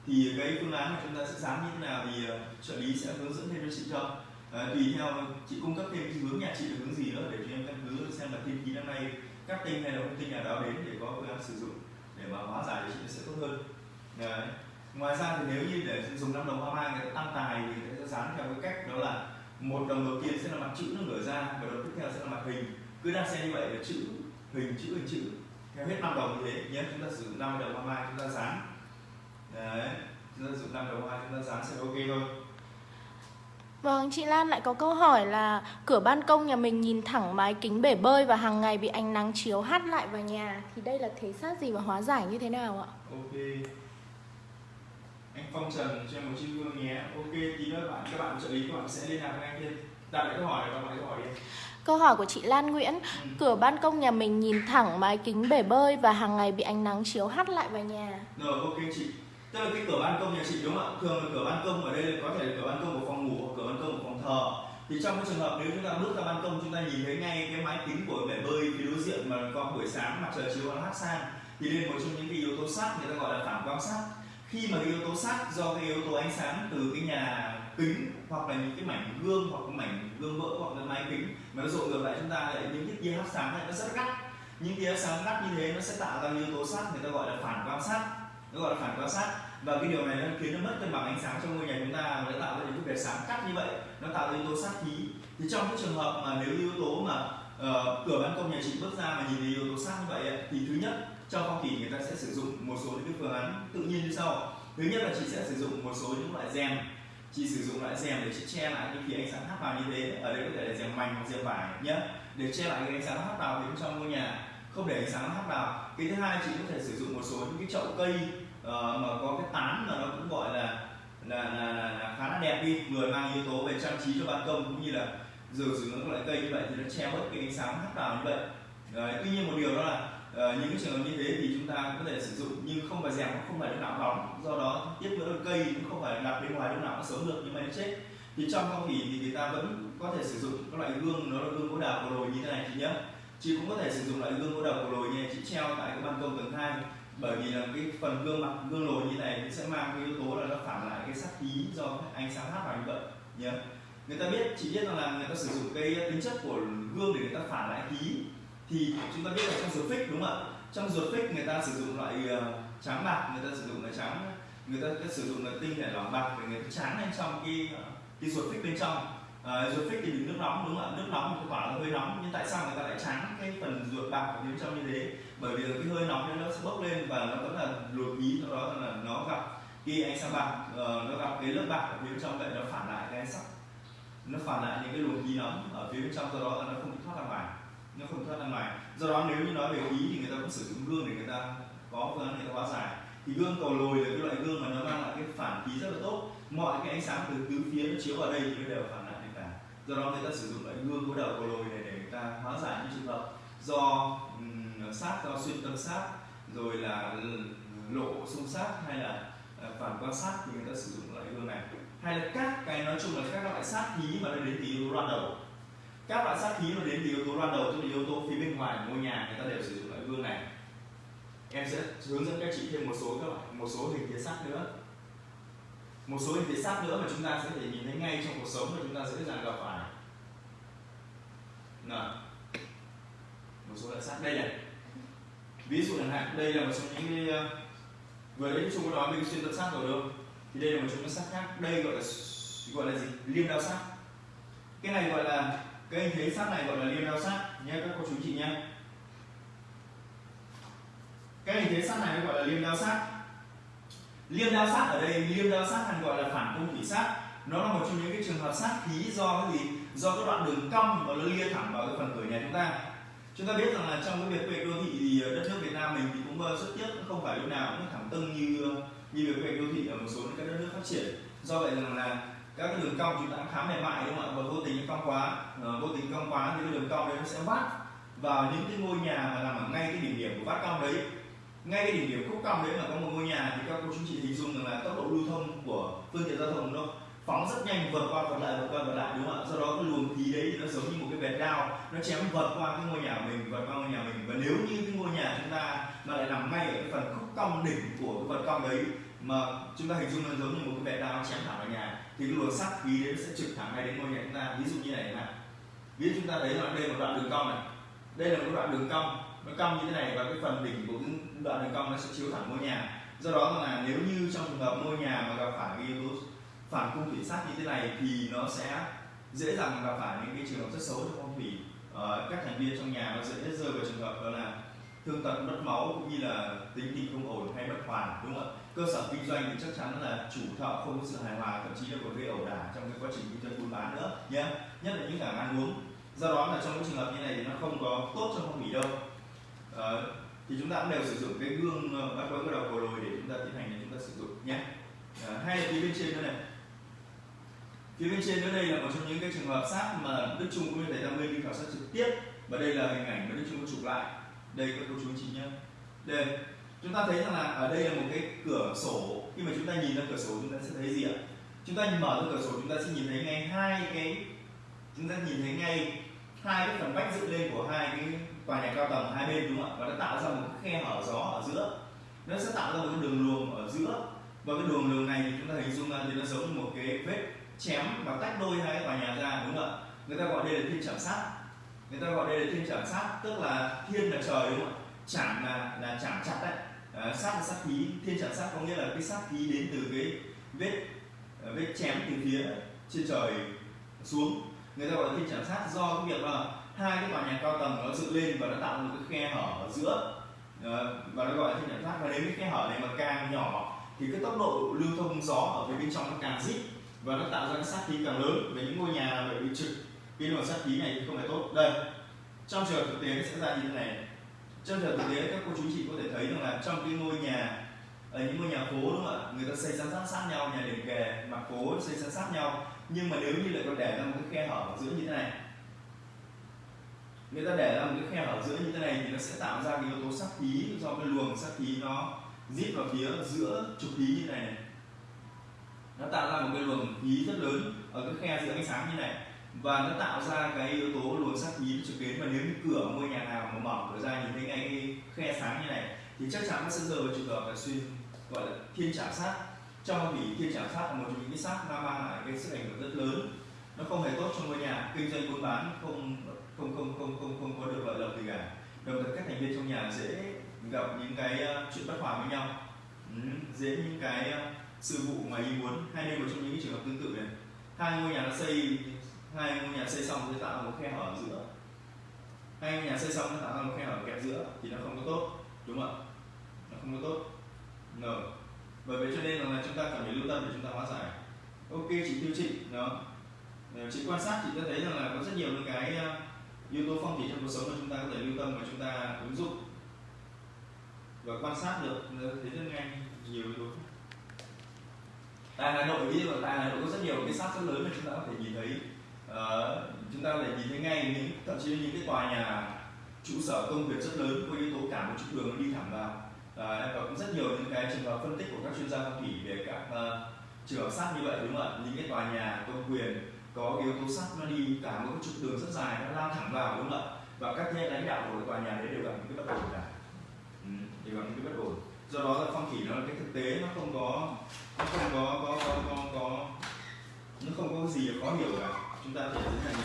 Thì cái phương án mà chúng ta sẽ dán như thế nào thì ờ, trợ lý sẽ hướng dẫn thêm cho chị cho à, tùy theo chị cung cấp thêm cái hướng nhà chị được hướng gì nữa để cho em căn cứ xem là thiên khí năm nay các tinh hay là không tinh nhà đó đến để có phương án sử dụng để mà hóa giải thì chị sẽ tốt hơn. Đấy. ngoài ra thì nếu như để dùng năm đồng hoa mai người ta tăng tài thì người ta sẽ dán theo cái cách đó là một đồng đầu tiên sẽ là mặt chữ nó ngửa ra và đồng tiếp theo sẽ là mặt hình. Cứ đan xen như vậy là chữ hình chữ hình chữ. Theo hết năm đồng như thế nhé chúng ta sử dụng năm đồng hoa mai chúng ta dán. Đấy chúng ta sử dụng năm đồng hoa chúng ta dán sẽ ok thôi. Vâng, chị Lan lại có câu hỏi là cửa ban công nhà mình nhìn thẳng mái kính bể bơi và hàng ngày bị ánh nắng chiếu hắt lại vào nhà thì đây là thế sát gì và hóa giải như thế nào ạ? Ok. Anh Phong Trần cho em một chiếc gương nhé. Ok, tí nữa bạn các bạn trợ lý các bạn sẽ liên lạc với anh thêm. Đặt lại câu hỏi đặt lại câu hỏi đi. Câu hỏi của chị Lan Nguyễn, Ừ. cửa ban công nhà mình nhìn thẳng mái kính bể bơi và hàng ngày bị ánh nắng chiếu hắt lại vào nhà. Rồi, ok chị. Tức là cái cửa ban công nhà chị đúng không ạ? Thường là cửa ban công ở đây là có thể là cửa ban công của phòng ngủ hoặc cửa ban công của phòng thờ. Thì trong cái trường hợp nếu chúng ta bước ra ban công, chúng ta nhìn thấy ngay cái mái kính của bể bơi phía đối diện mà có buổi sáng, mặt trời chiếu nó hắt sang, thì đây là một trong những cái yếu tố sát, người ta gọi là phản quang sát khi mà cái yếu tố sát do cái yếu tố ánh sáng từ cái nhà kính hoặc là những cái mảnh gương hoặc cái mảnh gương vỡ hoặc là máy kính mà nó dội ngược lại chúng ta, lại những cái tia hắt sáng này nó rất gắt những tia sáng gắt như thế nó sẽ tạo ra yếu tố sát, người ta gọi là phản quang sát nó gọi là phản quang sát. Và cái điều này nó khiến nó mất cân bằng ánh sáng trong ngôi nhà chúng ta và nó tạo ra những cái vệt sáng cắt như vậy nó tạo ra yếu tố sát khí. Thì trong cái trường hợp mà nếu yếu tố mà uh, cửa ban công nhà chị bước ra mà nhìn thấy yếu tố sát như vậy ấy, thì thứ nhất trong phong thủy người ta sẽ sử dụng một số những cái phương án tự nhiên như sau. Thứ nhất là chị sẽ sử dụng một số những loại rèm. Chị sử dụng loại rèm để chị che lại cái khi ánh sáng hắt vào như thế. Ở đây có thể là rèm mảnh hoặc rèm vải nhé để che lại cái ánh sáng hắt vào bên trong ngôi nhà không để ánh sáng hắt vào. Cái thứ hai chị có thể sử dụng một số những cái chậu cây uh, mà có cái tán mà nó cũng gọi là là, là, là, là khá là đẹp đi vừa mang yếu tố về trang trí cho ban công cũng như là giờ sử dụng các loại cây như vậy thì nó che bớt cái ánh sáng hắt vào như vậy. Đấy, tuy nhiên một điều đó là uh, những cái trường hợp như thế thì chúng ta có thể sử dụng nhưng không phải rèm không phải lúc nào bóng. Do đó tiếp nữa cây cũng không phải đặt bên ngoài lúc nào nó sống được nhưng mà nó chết. Thì trong phong thủy thì người ta vẫn có thể sử dụng các loại gương nó là gương gỗ đào cổ lồi như thế này chị nhé chị cũng có thể sử dụng loại gương gỗ đầu cầu lồi như này chị treo tại cái ban công tầng hai. Bởi vì là cái phần gương mặt gương lồi như này nó sẽ mang cái yếu tố là nó phản lại cái sắc khí do ánh sáng hát vào như vậy nhé người ta biết chị biết rằng là người ta sử dụng cái tính chất của gương để người ta phản lại khí. Thì chúng ta biết là trong ruột phích đúng không ạ? Trong ruột phích người ta sử dụng loại ờ, trắng bạc người ta sử dụng là trắng người ta, ta sử dụng là tinh thể lỏng bạc để người ta tráng lên trong cái ờ, cái ruột phích bên trong uh, ruột phích thì mình nước nóng đúng không ạ? Nước nóng thì quả là hơi nóng nhưng tại sao người ta lại tráng cái phần ruột bạc ở bên trong như thế? Bởi vì cái hơi nóng nó sẽ bốc lên và nó vẫn là luộc khí sau đó là nó gặp khi ánh sáng bạc uh, nó gặp cái lớp bạc ở bên trong vậy nó phản lại cái sắc nó phản lại những cái luồng khí nóng ở phía bên trong do đó là nó không thoát ra ngoài. Nó không thoát ra ngoài. Do đó nếu như nói về khí thì người ta vẫn sử dụng gương để người ta có phương án người ta hóa giải. Thì gương cầu lồi là cái loại gương mà nó mang lại cái phản khí rất là tốt. Mọi cái ánh sáng từ tứ phía nó chiếu vào đây thì nó đều phản lại do đó người ta sử dụng loại gương có đầu của lồi này để người ta hóa giải những trường hợp do um, sát do xuyên tâm sát rồi là lộ xung sát hay là ờ, phản quan sát thì người ta sử dụng loại gương này. Hay là các cái nói chung là các loại sát khí mà nó đến từ yếu tố loan đầu. Các loại sát khí nó đến từ yếu tố loan đầu tức là yếu tố phía bên ngoài ngôi nhà người ta đều sử dụng loại gương này. Em sẽ hướng dẫn các chị thêm một số các loại một số hình thế sát nữa. Một số hình thế sát nữa mà chúng ta sẽ thể nhìn thấy ngay trong cuộc sống mà chúng ta dễ dàng gặp phải nào một số loại sát. Đây này. Ví dụ chẳng hạn, đây là một trong những cái vừa đấy chúng có nói mình xuyên tâm sát rồi đâu thì đây là một trong những sát khác. Đây gọi là gọi là gì? Liêm đao sát. Cái này gọi là, cái hình thế sát này gọi là liêm đao sát nhé các cô chú chị nhé cái hình thế sát này gọi là liêm đao sát. Liêm đao sát ở đây, liêm đao sát hay gọi là phản công thủy sát. Nó là một trong những cái trường hợp sát khí do cái gì? Do cái đoạn đường cong và nó lia thẳng vào cái phần cửa nhà chúng ta. Chúng ta biết rằng là trong cái việc quy hoạch đô thị thì ờ, đất nước Việt Nam mình thì cũng ờ, rất tiếc, không phải lúc nào cũng thẳng tưng như ờ, như việc quy hoạch đô thị ở một số các đất nước phát triển. Do vậy rằng là các cái đường cong chúng ta khá mềm mại, đúng không ạ? Và vô tình cong quá vô tình cong quá thì cái đường cong đấy nó sẽ vắt vào những cái ngôi nhà mà nằm ở ngay cái đỉnh điểm của vắt cong đấy. Ngay cái đỉnh điểm khúc cong đấy mà có một ngôi nhà thì các cô chú chị hình dung rằng là tốc độ lưu thông của phương tiện giao thông nó phóng rất nhanh, vượt qua, vượt lại, vượt qua, vượt lại, đúng không ạ? Sau đó cái luồng khí đấy nó giống như một cái vệt đao, nó chém vượt qua cái ngôi nhà của mình, vượt qua ngôi nhà mình. Và nếu như cái ngôi nhà chúng ta mà lại nằm ngay ở cái phần khúc cong đỉnh của cái vật cong đấy, mà chúng ta hình dung nó giống như một cái vệt đao chém thẳng vào nhà, thì cái luồng sát khí đấy nó sẽ trực thẳng ngay đến ngôi nhà chúng ta. Ví dụ như này này ví dụ chúng ta thấy là đây là một đoạn đường cong này. Đây là một đoạn đường cong. Nó cong như thế này và cái phần đỉnh của cái đoạn đường cong nó sẽ chiếu thẳng ngôi nhà. Do đó là nếu như trong trường hợp ngôi nhà mà gặp phải cái yếu tố phản cung thủy sát như thế này thì nó sẽ dễ dàng gặp phải những cái trường hợp rất xấu cho phong thủy ờ, các thành viên trong nhà nó dễ rơi vào trường hợp đó là thương tật mất máu cũng như là tính tình không ổn hay bất hoàn đúng không ạ? Cơ sở kinh doanh thì chắc chắn là chủ thợ không có sự hài hòa thậm chí là còn gây ẩu đả trong cái quá trình kinh doanh buôn bán nữa nhé nhất là những cả ăn uống. Do đó là trong những trường hợp như này thì nó không có tốt cho phong thủy đâu. À, thì chúng ta cũng đều sử dụng cái gương ờ, bắt quấn cái đầu cầu lồi để chúng ta tiến hành để chúng ta sử dụng nhé à, ờ, hay là phía bên trên nữa này phía bên trên nữa đây là một trong những cái trường hợp sát mà Đức Trung cũng như thầy Tam Minh đi khảo sát trực tiếp. Và đây là hình ảnh mà Đức Trung có chụp lại. Đây các cô chú chị nhé. Đây, chúng ta thấy rằng là ở đây là một cái cửa sổ. Khi mà chúng ta nhìn ra cửa sổ, chúng ta sẽ thấy gì ạ? Chúng ta mở ra cửa sổ, chúng ta sẽ nhìn thấy ngay hai cái, chúng ta nhìn thấy ngay hai cái phần vách dựng lên của hai cái tòa nhà cao tầng hai bên, đúng không ạ? Và nó tạo ra một cái khe hở gió ở giữa. Nó sẽ tạo ra một cái đường luồng ở giữa. Và cái đường luồng này thì chúng ta hình dung ra thì nó giống như một cái vết chém và tách đôi hai cái tòa nhà ra đúng không ạ? Người ta gọi đây là thiên chạm sát. Người ta gọi đây là thiên chạm sát tức là thiên là trời đúng không ạ? Chạm là là chạm chặt đấy. À, sát là sát khí. Thiên chạm sát có nghĩa là cái sát khí đến từ cái vết ờ, vết chém từ phía trên trời xuống. Người ta gọi là thiên chạm sát do cái việc là hai cái tòa nhà cao tầng nó dựng lên và nó tạo một cái khe hở ở giữa. Ờ, và nó gọi là thiên chạm sát. Và nếu cái khe hở này mà càng nhỏ thì cái tốc độ lưu thông gió ở phía bên trong nó càng dít và nó tạo ra cái sát khí càng lớn về những ngôi nhà bị bị trực cái luồng sát khí này thì không phải tốt. Đây, trong trường thực tế nó sẽ ra như thế này. Trong trường thực tế, các cô chú chị có thể thấy rằng là trong cái ngôi nhà, ở những ngôi nhà phố, đúng không ạ? Người ta xây san sát sát nhau, nhà liền kề, mặt phố xây san sát nhau. Nhưng mà nếu như lại còn để ra một cái khe hở ở giữa như thế này, người ta để ra một cái khe hở giữa như thế này thì nó sẽ tạo ra cái yếu tố sát khí do cái luồng sát khí nó rít vào phía giữa trục khí như thế này nó tạo ra một cái luồng khí rất lớn ở cái khe giữa ánh sáng như này. Và nó tạo ra cái yếu tố luồng sát khí trực đến, và nếu như cửa ngôi nhà nào mà mở cửa ra nhìn thấy ngay cái khe sáng như này, thì chắc chắn nó sẽ rơi vào trường hợp là xuyên, gọi là thiên trả sát. Trong vì thiên trả sát là một trong những cái sát nó mang lại cái sức ảnh hưởng rất lớn. Nó không hề tốt cho ngôi nhà, kinh doanh buôn bán không không không không không không có được lợi lộc gì cả. Đồng thời các thành viên trong nhà dễ gặp những cái ờ, chuyện bất hòa với nhau. Ừ, dễ những cái ờ, sự vụ ngoài ý muốn. Hay đây một trong những trường hợp tương tự này. Hai ngôi nhà nó xây, hai ngôi nhà xây xong sẽ tạo ra một khe hở ở giữa. Hai ngôi nhà xây xong nó tạo ra một khe hở kẹp giữa thì nó không có tốt, đúng không ạ? Nó không có tốt. No. bởi vậy cho nên là chúng ta cần phải lưu tâm để chúng ta hóa giải. Ok, chị tiêu chị đó ờ, chị quan sát, chị đã thấy rằng là có rất nhiều những cái ờ, yếu tố phong thủy trong cuộc sống mà chúng ta có thể lưu tâm và chúng ta ứng dụng. Và quan sát được thấy rất nhanh, nhiều yếu tố tại Hà Nội ví dụ tại Hà Nội có rất nhiều cái sát rất lớn mà chúng ta có thể nhìn thấy. Uh, chúng ta có thể nhìn thấy ngay những thậm chí những cái tòa nhà trụ sở công việc rất lớn có yếu tố cả một trục đường đi thẳng vào. Ờ, uh, và cũng rất nhiều những cái trường hợp phân tích của các chuyên gia phong thủy về các uh, trường hợp sát như vậy đúng không ạ? Những cái tòa nhà công quyền có yếu tố sắt nó đi cả một cái trục đường rất dài nó lao thẳng vào đúng không ạ? Và các thế lãnh đạo của tòa nhà đấy đều gặp những cái bất ổn cả. Ừ, đều gặp những cái bất ổn do đó là phong thủy nó là cái thực tế nó không có nó không có có có có, có nó không có gì khó hiểu cả. Chúng ta phải tiến hành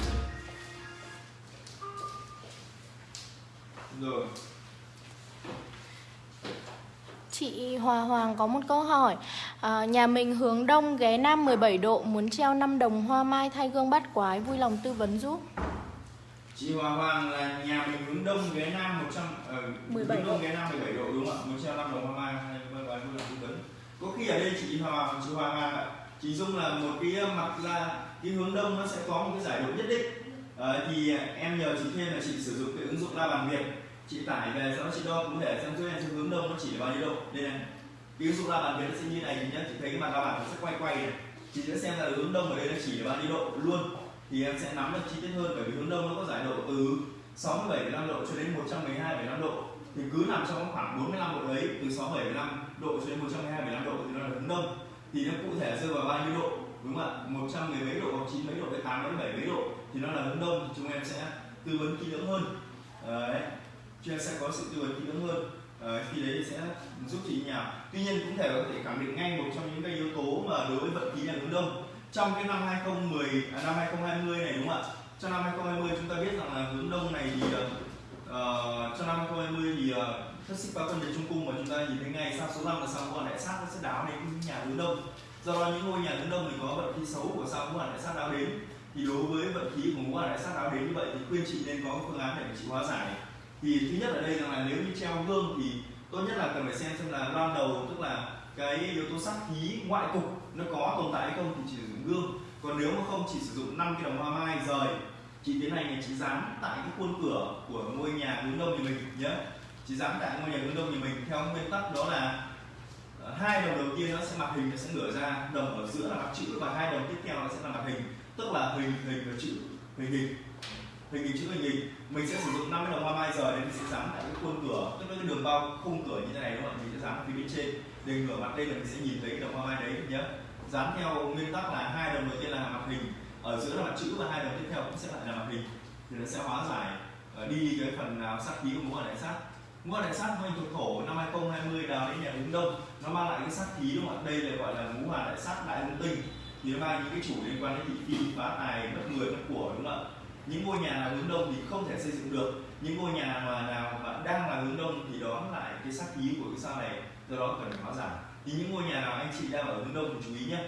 rồi. Chị Hòa Hoàng có một câu hỏi. À, Nhà mình hướng đông ghé nam 17 độ Muốn treo 5 đồng hoa mai thay gương bát quái Vui lòng tư vấn giúp. Chị Hòa Hoàng là nhà mình hướng đông ghé nam 100 uh, 17 hướng đông ghé nam 17 độ đúng không ạ? Muốn treo 5 đồng hoa mai hay vui lòng tư vấn. Có khi ở đây chị Hòa chị Hòa Hoàng ạ. Chị Dung là một cái mặt là cái hướng đông nó sẽ có một cái giải độ nhất định. Uh, thì em nhờ chị thêm là chị sử dụng cái ứng dụng la bàn Việt. Chị tải về sau đó chị đo cụ thể xem cho em hướng đông nó chỉ là bao nhiêu độ. Đây này cái ứng dụng la bàn Việt nó sẽ như này nhé chị thấy cái mặt la bàn nó sẽ quay quay này. Chị sẽ xem là hướng đông ở đây nó chỉ là bao nhiêu độ luôn thì em sẽ nắm được chi tiết hơn bởi vì hướng đông nó có giải độ từ 67,5 độ cho đến 112,5 độ. Thì cứ nằm trong khoảng 45 độ đấy từ 67,5 độ cho đến 112,5 độ thì nó là hướng đông. Thì nó cụ thể rơi vào bao nhiêu độ? Đúng không ạ? 100 mười mấy độ hoặc 9 mấy độ hay 8 mấy 7 mấy độ thì nó là hướng đông. Thì chúng em sẽ tư vấn kỹ lưỡng hơn. Đấy. Chúng em sẽ có sự tư vấn kỹ lưỡng hơn. Đấy, khi đấy sẽ giúp chị nhà tuy nhiên cũng thể có thể khẳng định ngay một trong những cái yếu tố mà đối với vận khí là hướng đông trong cái năm 2010 à, năm 2020 này đúng không ạ? Trong năm 2020 chúng ta biết rằng là hướng đông này thì ờ, ờ, uh, trong năm 2020 thì uh, thất xích ba quân về trung cung mà chúng ta nhìn thấy ngay sao số 5 là sao ngũ đại sát nó sẽ đáo đến nhà hướng đông. Do đó những ngôi nhà hướng đông thì có vận khí xấu của sao ngũ đại sát đáo đến. Thì đối với vận khí của ngũ hành đại sát đáo đến như vậy thì khuyên chị nên có phương án để chị hóa giải. Thì thứ nhất ở đây rằng là nếu như treo gương thì tốt nhất là cần phải xem xem là loan đầu tức là cái yếu tố sát khí ngoại cục nó có tồn tại hay không thì chỉ sử dụng gương còn nếu mà không chỉ sử dụng 5 cái đồng hoa mai rời chị tiến hành thì chị dán tại cái khuôn cửa của ngôi nhà hướng đông nhà mình nhé chị dán tại ngôi nhà hướng đông nhà mình theo nguyên tắc đó là ờ, hai đồng đầu tiên nó sẽ mặt hình nó sẽ ngửa ra, đồng ở giữa là mặt chữ và hai đồng tiếp theo nó sẽ là mặt hình. Tức là hình hình và chữ, hình hình. Hình hình, chữ, hình hình. Mình sẽ sử dụng 50 đồng hoa mai giờ để mình sẽ dán tại cái khuôn cửa, tức là cái đường bao khung cửa như thế này, đúng không mình sẽ dán phía bên trên để ngửa mặt đây là mình sẽ nhìn thấy đồng hoa mai đấy nhé dán theo nguyên tắc là hai đồng đầu tiên là mặt hình, ở giữa là mặt chữ và hai đồng tiếp theo cũng sẽ lại là mặt hình. Thì nó sẽ hóa giải ờ, đi cái phần nào sát khí của ngũ hành đại sát. Ngũ hành đại sát hoành thuộc thổ năm 2020 đào đến nhà hướng đông. Nó mang lại cái sát khí đúng không ạ? Đây là gọi là ngũ hành đại sát đại hung tinh. Thì nó mang những cái chủ liên quan đến thị phi phá tài mất người mất của đúng không ạ? Những ngôi nhà nào hướng đông thì không thể xây dựng được. Những ngôi nhà mà nào mà đang là hướng đông thì đó lại cái sát khí của cái sao này do đó cần phải hóa giải thì những ngôi nhà nào anh chị đang ở hướng đông thì chú ý nhé.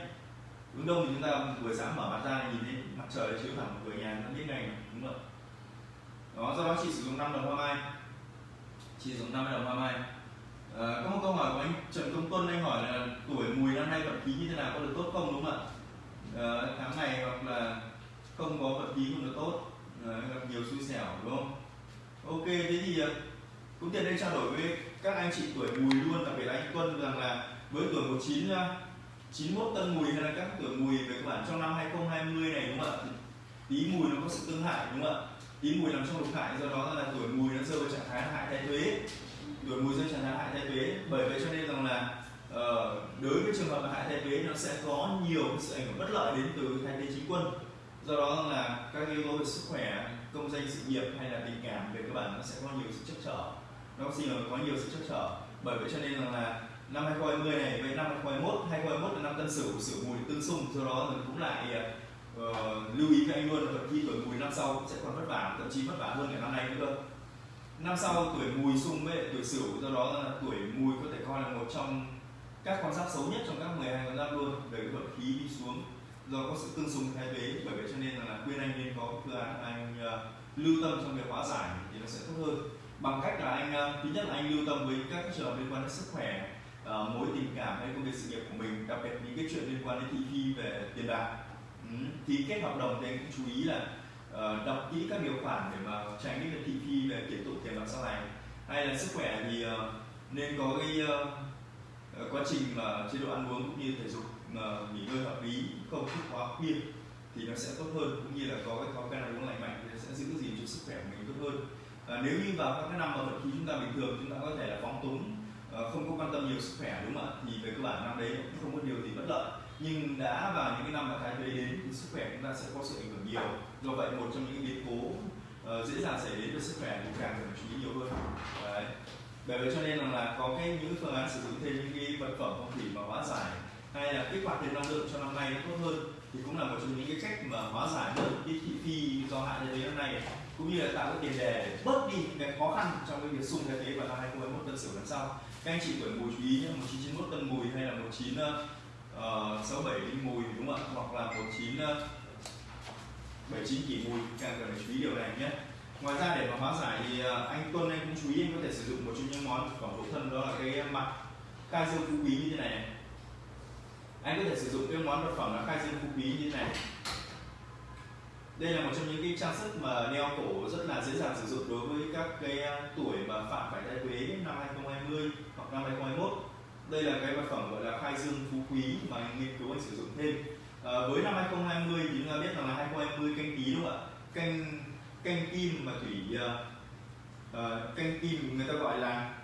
Hướng đông thì chúng ta buổi sáng mở mặt ra nhìn thấy mặt trời chiếu thẳng vào cửa nhà nó biết ngay đúng không đó do đó chị sử dụng 5 đồng hoa mai. Chị sử dụng 5 đồng hoa mai. À, có một câu hỏi của anh Trần Công Tuân anh hỏi là tuổi mùi năm nay vận khí như thế nào có được tốt không đúng không ạ? À, tháng này hoặc là không có vận khí không được tốt. À, gặp nhiều xui xẻo đúng không? Ok thế thì cũng tiện đây trao đổi với các anh chị tuổi mùi luôn đặc biệt là anh Tuân rằng là với tuổi 19 91 ờ, tân mùi hay là các tuổi mùi về các bạn trong năm 2020 này đúng không ạ? Tí mùi nó có sự tương hại đúng không ạ? Tí mùi nằm trong lục hại do đó là tuổi mùi nó rơi vào trạng thái hại thay thuế. Tuổi mùi rơi trạng thái hại thay thuế bởi vậy cho nên rằng là uh, đối với trường hợp hại thay thuế nó sẽ có nhiều sự ảnh hưởng bất lợi đến từ thay thế chính quân. Do đó là các yếu tố về sức khỏe công danh sự nghiệp hay là tình cảm về các bạn nó sẽ có nhiều sự chắc trở nó xin là có nhiều sự chắc trở. Bởi vậy cho nên rằng là năm 2020 này với năm 2021 2021 là năm tân sửu sửu mùi tương xung. Do đó mình cũng lại uh, lưu ý với anh luôn là khi tuổi mùi năm sau cũng sẽ còn vất vả thậm chí vất vả hơn cả năm nay nữa năm sau tuổi mùi xung với tuổi sửu do đó là tuổi mùi có thể coi là một trong các con giáp xấu nhất trong các 12 con giáp luôn. Về cái vận khí đi xuống do có sự tương xung thay thế. Bởi vậy cho nên là khuyên anh nên có phương án anh uh, lưu tâm trong việc hóa giải thì nó sẽ tốt hơn bằng cách là anh ờ, thứ nhất là anh lưu tâm với các trường liên quan đến sức khỏe uh, mối tình cảm hay công việc sự nghiệp của mình đặc biệt những cái chuyện liên quan đến thị phi về tiền bạc. Ừ. thì kết hợp đồng thì anh cũng chú ý là uh, đọc kỹ các điều khoản để mà tránh cái thị phi về kiện tụng tiền bạc sau này hay là sức khỏe thì uh, nên có cái uh, quá trình mà chế độ ăn uống cũng như thể dục mà nghỉ ngơi hợp lý không thức quá khuya thì nó sẽ tốt hơn. Cũng như là có cái thói quen ăn uống lành mạnh thì nó sẽ giữ gìn cho sức khỏe của mình tốt hơn à, nếu như vào các cái năm mà vận khí chúng ta bình thường chúng ta có thể là phóng túng à, không có quan tâm nhiều sức khỏe đúng không ạ? Thì về cơ bản năm đấy cũng không có điều gì bất lợi. Nhưng đã vào những cái năm mà thái tuế đến thì sức khỏe chúng ta sẽ có sự ảnh hưởng nhiều. Do vậy một trong những biến cố uh, dễ dàng xảy đến với sức khỏe thì càng cần chú ý nhiều hơn. Đấy. Bởi vậy cho nên là, là có cái những phương án sử dụng thêm những cái vật phẩm phong thủy mà hóa giải hay là kích hoạt tiền năng lượng cho năm nay nó tốt hơn thì cũng là một trong những cái cách mà hóa giải được cái thị phi do hại thế năm nay cũng như là tạo cái tiền đề để bớt đi cái khó khăn trong cái việc xung thế thế vào năm 2021 tân sửu lần sau các anh chị tuổi mùi chú ý nhé 1991 tân mùi hay là 19 uh, 67 mùi đúng không ạ? Hoặc là 19 uh, 79 kỷ mùi càng cần phải chú ý điều này nhé. Ngoài ra để mà hóa giải thì uh, anh Tuân anh cũng chú ý anh có thể sử dụng một trong những món phẩm phụ thân đó là cái mặt khai dương phú quý như thế này, này. Anh có thể sử dụng cái món vật phẩm là khai dương phú quý như thế này đây là một trong những cái trang sức mà đeo cổ rất là dễ dàng sử dụng đối với các cái à, tuổi mà phạm phải đại quế năm 2020 hoặc năm 2021 đây là cái vật phẩm gọi là khai dương phú quý mà anh nghiên cứu anh sử dụng thêm. À, với năm 2020 thì chúng ta biết rằng là 2020 canh tí đúng không ạ? Canh canh kim mà thủy uh, canh kim người ta gọi là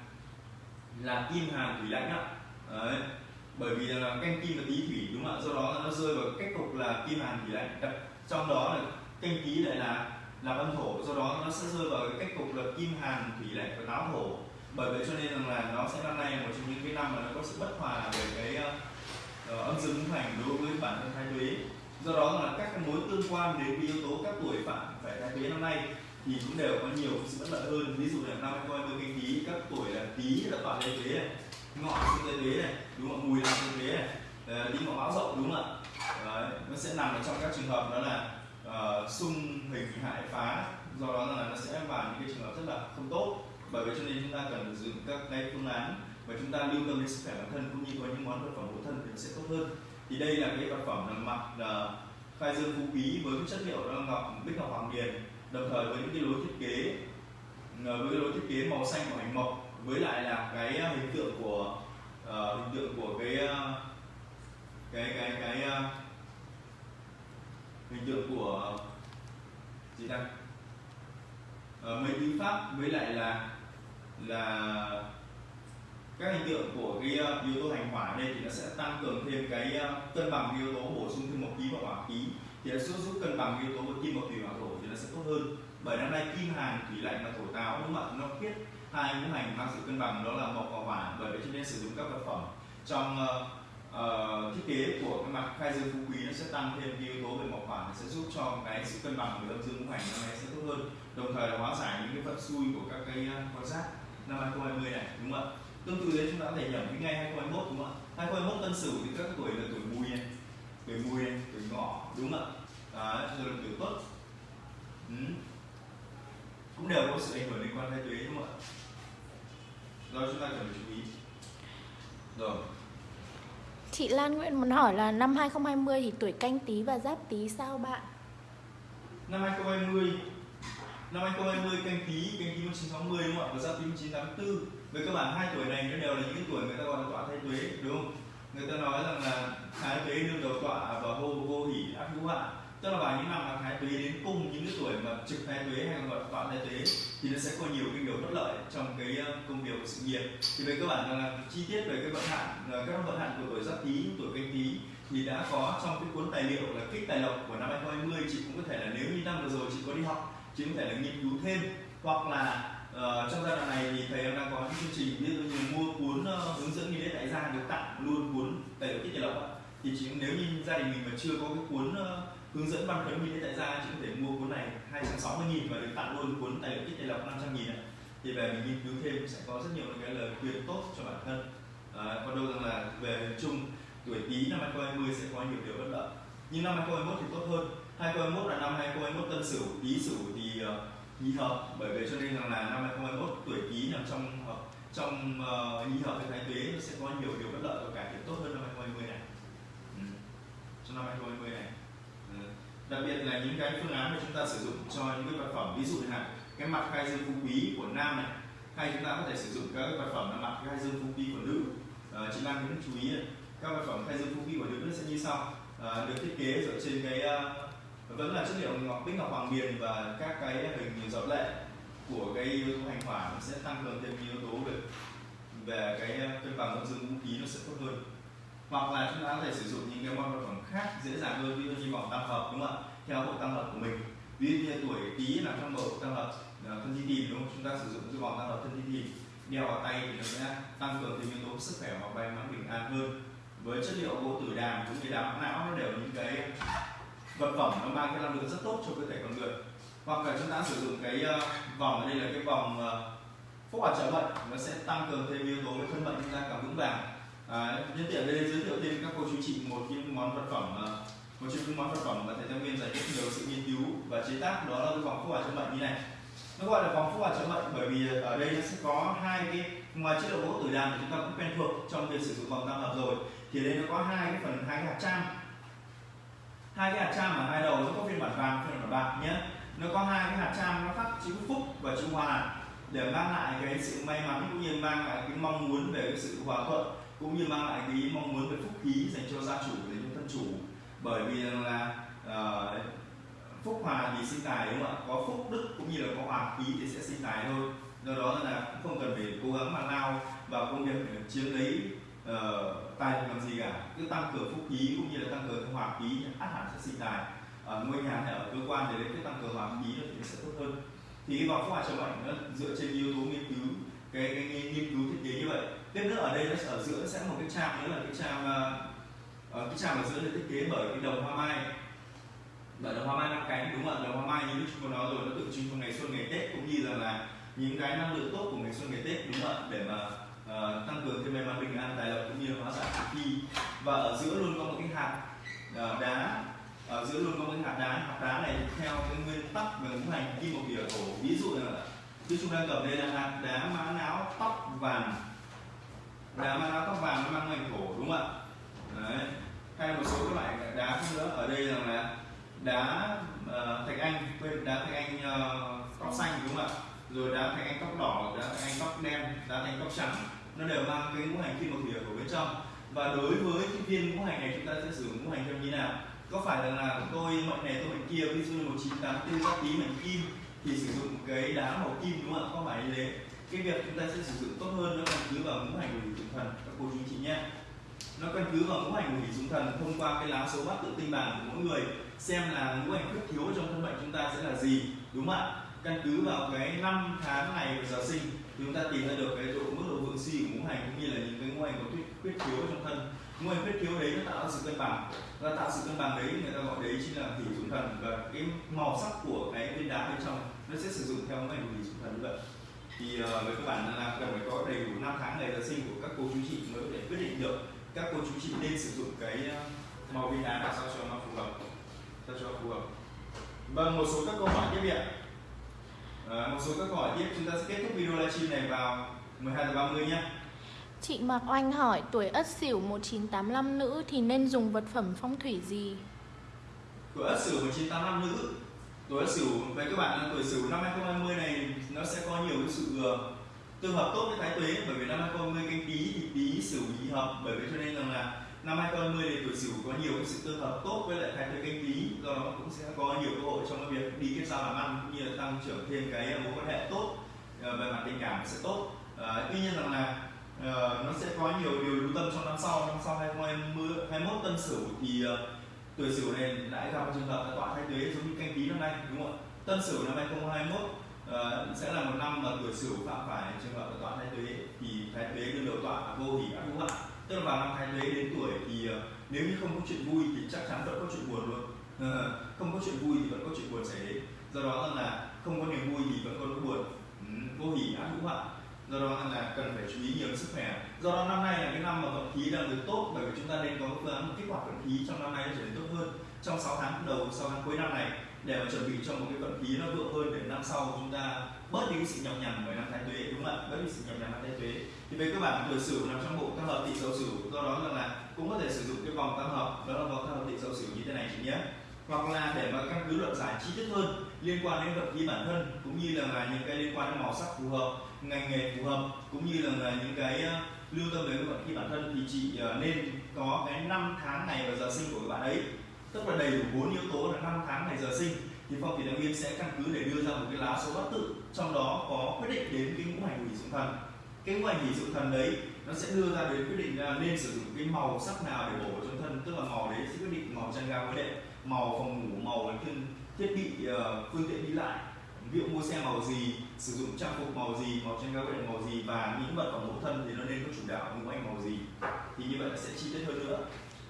là kim hàn thủy lãnh ạ. Đấy. bởi vì là canh kim là tý thủy đúng không ạ? Do đó nó rơi vào cách cục là kim hàn thủy lãnh. Trong đó là canh ký lại là là âm thổ. Do đó nó sẽ rơi vào cái cách cục là kim hàn thủy lạnh và táo thổ bởi vậy cho nên rằng là nó sẽ năm nay một trong những cái năm mà nó có sự bất hòa về cái uh, âm dương ngũ hành đối với bản thân thái tuế. Do đó là các cái mối tương quan đến cái yếu tố các tuổi phạm phải thái tuế năm nay thì cũng đều có nhiều sự bất lợi hơn. Ví dụ là năm 2020 canh tí các tuổi là tý là toàn thái tuế này ngọ sinh thái tuế này đúng không mùi là thái tuế này. Ờ, Đi ngọ báo rộng đúng không ạ? Đấy, nó sẽ nằm ở trong các trường hợp đó là uh, xung hình hại phá do đó là nó sẽ vào những cái trường hợp rất là không tốt. Bởi vậy cho nên chúng ta cần sử dụng các cái phương án và chúng ta lưu tâm đến sức khỏe bản thân cũng như có những món vật phẩm hộ thân thì nó sẽ tốt hơn. Thì đây là cái vật phẩm là mặt uh, khai dương phú quý với cái chất liệu là ngọc bích ngọc hoàng điền. Đồng thời với những cái lối thiết kế ờ, với cái lối thiết kế màu xanh của hành mộc với lại là cái hình tượng của uh, hình tượng của cái uh, cái cái cái uh, hình tượng của gì ta à, mấy tiếng pháp với lại là là các hình tượng của cái uh, yếu tố hành hỏa đây thì nó sẽ tăng cường thêm cái uh, cân bằng yếu tố bổ sung thêm một khí và hỏa khí. Thì nó sẽ giúp cân bằng yếu tố của kim một thủy hỏa thổ thì nó sẽ tốt hơn. Bởi năm nay kim hàn thủy lạnh và thổ táo đúng không ạ nó biết hai ngũ hành mang sự cân bằng đó là mộc và hỏa. Bởi vậy cho nên sử dụng các vật phẩm trong uh, uh, thiết kế của cái mặt khai dương phú quý nó sẽ tăng thêm cái yếu tố về mộc hỏa sẽ giúp cho cái sự cân bằng của âm dương ngũ hành năm nay sẽ tốt hơn đồng thời là hóa giải những cái vận xui của các cái à, quan sát năm 2020 này đúng không ạ? Tương tự đấy chúng ta có thể nhẩm cái ngày 2021 đúng không ạ? 2021 tân sửu thì các tuổi là tuổi mùi này tuổi mùi này tuổi ngọ đúng không ạ? Đấy, rồi là tuổi tốt ừ. cũng đều có sự ảnh hưởng liên quan thái tuế đúng không ạ? Do chúng ta cần phải chú ý. Rồi. Chị Lan Nguyễn muốn hỏi là năm 2020 thì tuổi canh tí và giáp tí sao bạn? Năm 2020 Năm 2020 canh tí, canh tí 1960 đúng không ạ? Và giáp tí 1984 Với các bạn hai tuổi này nó đều là những cái tuổi người ta gọi là tọa thái tuế đúng không? Người ta nói rằng là thái tuế đương đầu tọa và vô vô hỷ ác hữu hạn tức là vào những năm mà thái tuế đến cung những cái tuổi mà trực thái tuế hay còn gọi là tọa thái tuế thì nó sẽ có nhiều cái điều bất lợi trong cái ờ, công việc của sự nghiệp. Thì về cơ bản là chi tiết về cái vận hạn ờ, các vận hạn của tuổi giáp tý tuổi canh tý thì đã có trong cái cuốn tài liệu là kích tài lộc của năm 2020 chị cũng có thể là nếu như năm vừa rồi chị có đi học chị có thể là nghiên cứu thêm. Hoặc là uh, trong giai đoạn này thì thầy em đang có những chương trình ví dụ như mua cuốn uh, hướng dẫn nghi lễ tại gia được tặng luôn cuốn tài liệu kích tài lộc thì chị nếu như gia đình mình mà chưa có cái cuốn uh, hướng dẫn băn khấn nghi lễ tại gia chị có thể mua cuốn này 260 000 và được tặng luôn cuốn tài liệu kích tài lộc 500 nghìn ạ. Thì về mình nghiên cứu thêm sẽ có rất nhiều cái lời khuyên tốt cho bản thân. À, còn đâu rằng là về chung tuổi tí năm 2020 sẽ có nhiều điều bất lợi. Nhưng năm 2021 thì tốt hơn. 2021 là năm 2021 tân sửu tí sửu thì uh, nhị hợp. Bởi vì cho nên rằng là năm 2021 tuổi tí nằm trong hợp trong uh, nhị hợp với thái tuế sẽ có nhiều điều bất lợi và cải thiện tốt hơn năm 2020 này. Ừ. trong năm 2020 này đặc biệt là những cái phương án mà chúng ta sử dụng cho những cái vật phẩm ví dụ như là cái mặt khai dương phú quý của nam này hay chúng ta có thể sử dụng các cái vật phẩm là mặt khai dương phú quý của nữ. À, chị Lan cũng chú ý các vật phẩm khai dương phú quý của nữ nó sẽ như sau. À, được thiết kế dựa trên cái uh, vẫn là chất liệu ngọc bích ngọc hoàng biền và các cái hình giọt lệ của cái yếu tố hành hỏa nó sẽ tăng cường thêm yếu tố về về cái cân bằng âm dương vũ khí nó sẽ tốt hơn hoặc là chúng ta có thể sử dụng những cái món vật phẩm khác dễ dàng hơn, ví dụ như vòng tam hợp, đúng không ạ? Theo bộ tam hợp của mình. Ví dụ như tuổi tý là trong bộ tam hợp ờ, thân thi tìm, đúng không? Chúng ta sử dụng cái vòng tam hợp thân thi tìm. Đeo vào tay thì nó sẽ tăng cường thêm yếu tố sức khỏe và may mắn bình an hơn. Với chất liệu gỗ tử đàm cũng như đàm não nó đều những cái vật phẩm nó mang cái năng lượng rất tốt cho cơ thể con người. Hoặc là chúng ta sử dụng cái ờ, vòng ở đây là cái vòng ờ, phúc hòa trợ bệnh nó sẽ tăng cường thêm yếu tố với thân bệnh chúng ta càng vững vàng à, nhân tiện đây giới thiệu thêm các cô chú chị một những món vật phẩm à, một trong những món vật phẩm mà thầy giáo nguyên dành rất nhiều sự nghiên cứu và chế tác đó là cái vòng phúc hỏa chống bệnh như này. Nó gọi là vòng phúc hỏa chống bệnh bởi vì ở đây nó sẽ có hai cái ngoài chất liệu gỗ tử đàn thì chúng ta cũng quen thuộc trong việc sử dụng vòng tam hợp rồi thì đây nó có hai cái phần hai cái hạt trang. Hai cái hạt trang ở hai đầu nó có phiên bản vàng phiên bản bạc nhé. Nó có hai cái hạt trang nó khắc chữ phúc và chữ hòa để mang lại cái sự may mắn cũng như mang lại cái mong muốn về cái sự hòa thuận cũng như mang lại cái mong muốn về phúc khí dành cho gia chủ dành cho thân chủ. Bởi vì là uh, phúc hòa thì sinh tài đúng không ạ? Có phúc đức cũng như là có hòa khí thì sẽ sinh tài thôi. Do đó là cũng không cần phải cố gắng mà lao vào công việc để chiếm lấy uh, tài làm gì cả. Cứ tăng cường phúc khí cũng như là tăng cường hòa khí át hẳn sẽ sinh tài. Ở ngôi nhà hay ở cơ quan thì đấy cứ tăng cường hòa khí thì sẽ tốt hơn. Thì cái vòng phúc hòa trợ bệnh nó dựa trên yếu tố nghiên cứu cái, cái, cái nghiên cứu thiết kế như vậy tiếp nữa ở đây nó ở giữa sẽ một cái trang nữa là cái trang uh, à, à, cái trang ở giữa được thiết kế bởi cái đồng hoa mai. Bởi đồng hoa mai năm cánh đúng không ạ? Đồng hoa mai như lúc chúng ta nói rồi nó tượng trưng cho ngày xuân ngày tết cũng như là, là những cái năng lượng tốt của ngày xuân ngày tết đúng không ạ? Để mà uh, tăng cường thêm may mắn bình an tài lộc cũng như hóa giải khi và ở giữa luôn có một cái hạt uh, đá. Ở giữa luôn có một cái hạt đá hạt đá này theo cái nguyên tắc về ngũ hành kim một địa thổ ví dụ là như chúng đang cầm đây là hạt đá mã não tóc vàng đá mang não tóc vàng nó mang ngành thổ đúng không ạ? Đấy. Hay một số các loại đá khác nữa. Ở đây rằng là đá uh, thạch anh quên đá thạch anh uh, tóc xanh đúng không ạ? Rồi đá thạch anh tóc đỏ đá thạch anh tóc đen đá thạch anh tóc trắng. Nó đều mang cái ngũ hành kim một địa ở bên trong. Và đối với cái viên ngũ hành này chúng ta sẽ sử dụng ngũ hành theo như nào? Có phải là, là tôi mệnh này tôi mệnh kia ví dụ như một chín tám tư giáp tý mệnh kim thì sử dụng cái đá màu kim đúng không ạ? Không phải như thế? Cái việc chúng ta sẽ sử dụng tốt hơn nó căn cứ vào ngũ hành của thủy dụng thần. Các cô chú chị nhé. Nó căn cứ vào ngũ hành của thủy dụng thần thông qua cái lá số bát tự tinh bản của mỗi người xem là ngũ hành khuyết thiếu trong thân mệnh chúng ta sẽ là gì đúng không ạ? Căn cứ vào cái năm tháng ngày và giờ sinh thì chúng ta tìm ra được cái độ mức độ vượng si của ngũ hành cũng như là những cái ngũ hành có khuyết, khuyết thiếu trong thân. Ngũ hành khuyết thiếu đấy nó tạo ra sự cân bằng. Và tạo sự cân bằng đấy người ta gọi đấy chính là thủy dụng thần và cái màu sắc của cái viên đá bên trong nó sẽ sử dụng theo ngũ hành của thủy dụng thần như vậy thì uh, với các bạn là cần phải có đầy đủ năm tháng ngày giờ sinh của các cô chú chị mới thể quyết định được các cô chú chị nên sử dụng cái màu viên đá nào sao cho nó phù hợp sao cho phù hợp. Vâng một số các câu hỏi tiếp điện à, một số các câu hỏi tiếp chúng ta sẽ kết thúc video livestream này vào 12 giờ 30 nhé. Chị Mạc Oanh hỏi tuổi Ất Sửu 1985 nữ thì nên dùng vật phẩm phong thủy gì? Tuổi Ất Sửu 1985 nữ Tuổi Sửu với các bạn là tuổi Sửu năm 2020 này nó sẽ có nhiều cái sự ờ, tương hợp tốt với thái tuế. Bởi vì năm 2020 canh tí thì tí Sửu nhị hợp. Bởi vì cho nên rằng là năm 2020 thì tuổi Sửu có nhiều cái sự tương hợp tốt với lại thái tuế canh tí do đó cũng sẽ có nhiều cơ hội trong cái việc đi kết giao làm ăn cũng như là tăng trưởng thêm cái mối quan hệ tốt ờ, về mặt tình cảm sẽ tốt. À, tuy nhiên rằng là uh, nó sẽ có nhiều điều lưu tâm trong năm sau. Năm sau 2020 21 tân sửu thì uh, tuổi sửu này lại gặp trường hợp là tọa thái tuế giống như canh tí năm nay đúng không ạ? Tân sửu năm 2021 uh, ờ, sẽ là một năm mà tuổi sửu phạm phải trường hợp là tọa thái tuế thì thái tuế đương đầu tọa vô hỉ ác hữu ạ tức là vào năm thái tuế đến tuổi thì uh, nếu như không có chuyện vui thì chắc chắn vẫn có chuyện buồn luôn. Uh, không có chuyện vui thì vẫn có chuyện buồn xảy đến. Do đó là không có niềm vui thì vẫn có nỗi buồn. Ừ, vô hỉ ác hữu hạn do đó là cần phải chú ý nhiều sức khỏe. Do đó năm nay là cái năm mà vận khí đang được tốt bởi vì chúng ta nên có phương án kích hoạt vận khí trong năm nay trở nên tốt hơn. Trong 6 tháng đầu 6 tháng cuối năm này để mà chuẩn bị cho một cái vận khí nó vượng hơn để năm sau chúng ta bớt đi cái sự nhọc nhằn bởi năm thái tuế đúng không ạ? Bớt đi sự nhọc nhằn năm thái tuế thì với các bạn tuổi sửu nằm trong bộ tam hợp tỵ xấu sửu do đó là, là cũng có thể sử dụng cái vòng tam hợp đó là vòng tam hợp tỵ xấu sửu như thế này chị nhé. Hoặc là để mà căn cứ luận giải chi tiết hơn liên quan đến vật lý bản thân cũng như là, là những cái liên quan đến màu sắc phù hợp ngành nghề phù hợp cũng như là, là những cái ờ, lưu tâm đến vật lý bản thân thì chị ờ, nên có cái năm tháng ngày và giờ sinh của các bạn ấy. Tức là đầy đủ bốn yếu tố là năm tháng ngày giờ sinh. Thì phong thủy đạo viên sẽ căn cứ để đưa ra một cái lá số bát tự trong đó có quyết định đến cái ngũ hành hỷ dụng thần. Cái ngũ hành hỷ dụng thần đấy nó sẽ đưa ra đến quyết định là nên sử dụng cái màu sắc nào để bổ trong thân tức là màu đấy sẽ quyết định màu chân ga với đệ màu phòng ngủ màu thiên thiết bị ờ, phương tiện đi lại. Ví dụ mua xe màu gì sử dụng trang phục màu gì màu trên ga với màu gì và những vật phẩm mẫu thân thì nó nên có chủ đạo ngũ anh màu gì thì như vậy là sẽ chi tiết hơn nữa.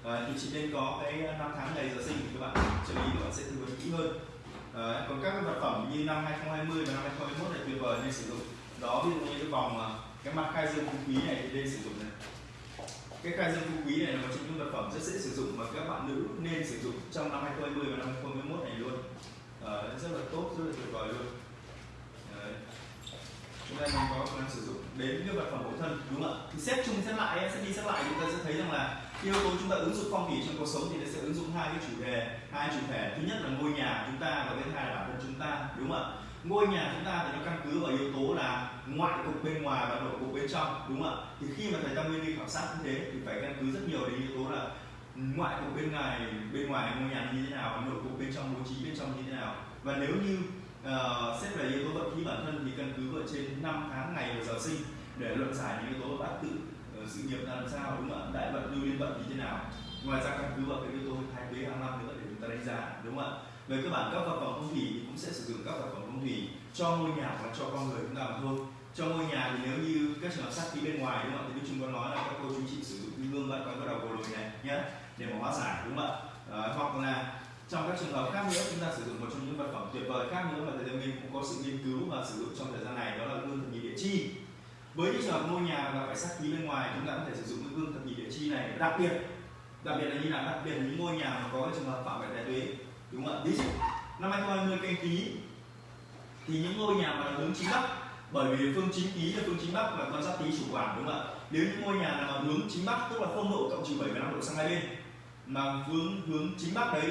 À, thì chỉ nên có cái ờ, năm tháng ngày giờ sinh thì các bạn trợ lý các bạn sẽ tư vấn kỹ hơn. À, còn các vật phẩm như năm 2020 và năm 2021 này tuyệt vời nên sử dụng. Đó ví dụ như cái vòng cái mặt khai dương phú quý này thì nên sử dụng này. Cái khai dương phú quý này là một trong những vật phẩm rất dễ sử dụng mà các bạn nữ nên sử dụng trong năm 2020 và năm 2021 này luôn à, rất là tốt rất là tuyệt vời luôn. Đấy. chúng ta có khả năng sử dụng đến những vật phẩm bổ thân đúng không ạ? Thì xét chung xét lại sẽ đi xét lại chúng ta sẽ thấy rằng là yếu tố chúng ta ứng dụng phong thủy trong cuộc sống thì nó sẽ ứng dụng hai cái chủ đề hai chủ thể. Thứ nhất là ngôi nhà chúng ta và thứ hai là bản thân chúng ta đúng không ạ? Ngôi nhà chúng ta thì nó căn cứ vào yếu tố là ngoại cục bên ngoài và nội cục bên trong đúng không ạ? Thì khi mà thầy tam nguyên đi khảo sát như thế thì phải căn cứ rất nhiều đến yếu tố là ngoại cục bên ngoài bên ngoài ngôi nhà như thế nào nội cục bên trong bố trí bên trong như thế nào. Và nếu như uh, xét về yếu tố vận khí bản thân thì căn cứ ở trên năm tháng ngày và giờ sinh để luận giải những yếu tố bát tự uh, sự nghiệp là làm sao đúng không ạ? Đại vận lưu liên vận như thế nào? Ngoài ra căn cứ vào cái yếu tố thái tuế hàng năm nữa để chúng ta đánh giá đúng không ạ? Về cơ bản các vật phẩm phong thủy thì cũng sẽ sử dụng các vật phẩm phong thủy cho ngôi nhà và cho con người chúng ta mà thôi trong ngôi nhà thì nếu như các trường hợp sát khí bên ngoài đúng không ạ? Thì chúng có nói là các cô chú chị sử dụng cái gương bạn con có đầu cổ lồi này nhé để mà hóa giải đúng không ạ? À, hoặc là trong các trường hợp khác nữa chúng ta sử dụng một trong những vật phẩm tuyệt vời khác nữa mà thầy Tâm Minh cũng có sự nghiên cứu và sử dụng trong thời gian này đó là gương thập nhị địa chi. Với những trường hợp ngôi nhà mà phải sát khí bên ngoài chúng ta có thể sử dụng cái gương thập nhị địa chi này đặc biệt đặc biệt là như là đặc biệt là những ngôi nhà mà có cái trường hợp phạm về đại tuế đúng không ạ? Ví dụ năm 2020 canh tí thì những ngôi nhà mà hướng chính bắc bởi vì phương chính ký là phương chính bắc là con giáp tý chủ quản, đúng không ạ? Nếu những ngôi nhà nào hướng chính bắc, tức là không độ cộng trừ 75 độ sang hai bên, mà hướng hướng chính bắc đấy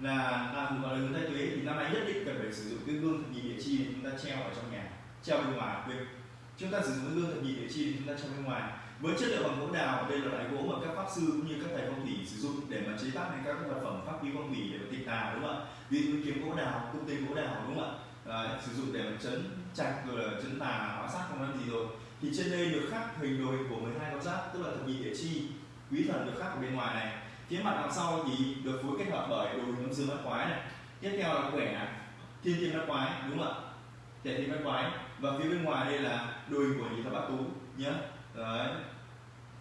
là là gọi là hướng tây tuế, thì năm nay nhất định cần phải sử dụng cái gương thập nhị địa chi để chúng ta treo ở trong nhà, treo bên ngoài. Quên. Chúng ta sử dụng cái gương thập nhị địa chi để chúng ta treo bên ngoài. Với chất liệu bằng gỗ đào, đây là loại gỗ mà các pháp sư cũng như các thầy phong thủy sử dụng để mà chế tác nên các vật phẩm pháp khí phong thủy để mà tịch tà, đúng không ạ? Ví dụ kiếm gỗ đào cung tên gỗ đào, đúng không ạ? Đấy, sử dụng để mà chấn chặt rồi là chấn tà hóa sát không ăn gì rồi. Thì trên đây được khắc hình đồ hình của 12 con giáp tức là thập nhị địa chi quý thần được khắc ở bên ngoài này. Phía mặt đằng sau thì được phối kết hợp bởi đồ hình âm dương bát quái này. Tiếp theo là quẻ thiên thiên bát quái đúng không ạ? Tệ thiên bát quái. Và phía bên ngoài đây là đồ hình của nhị thập bát tú nhé đấy.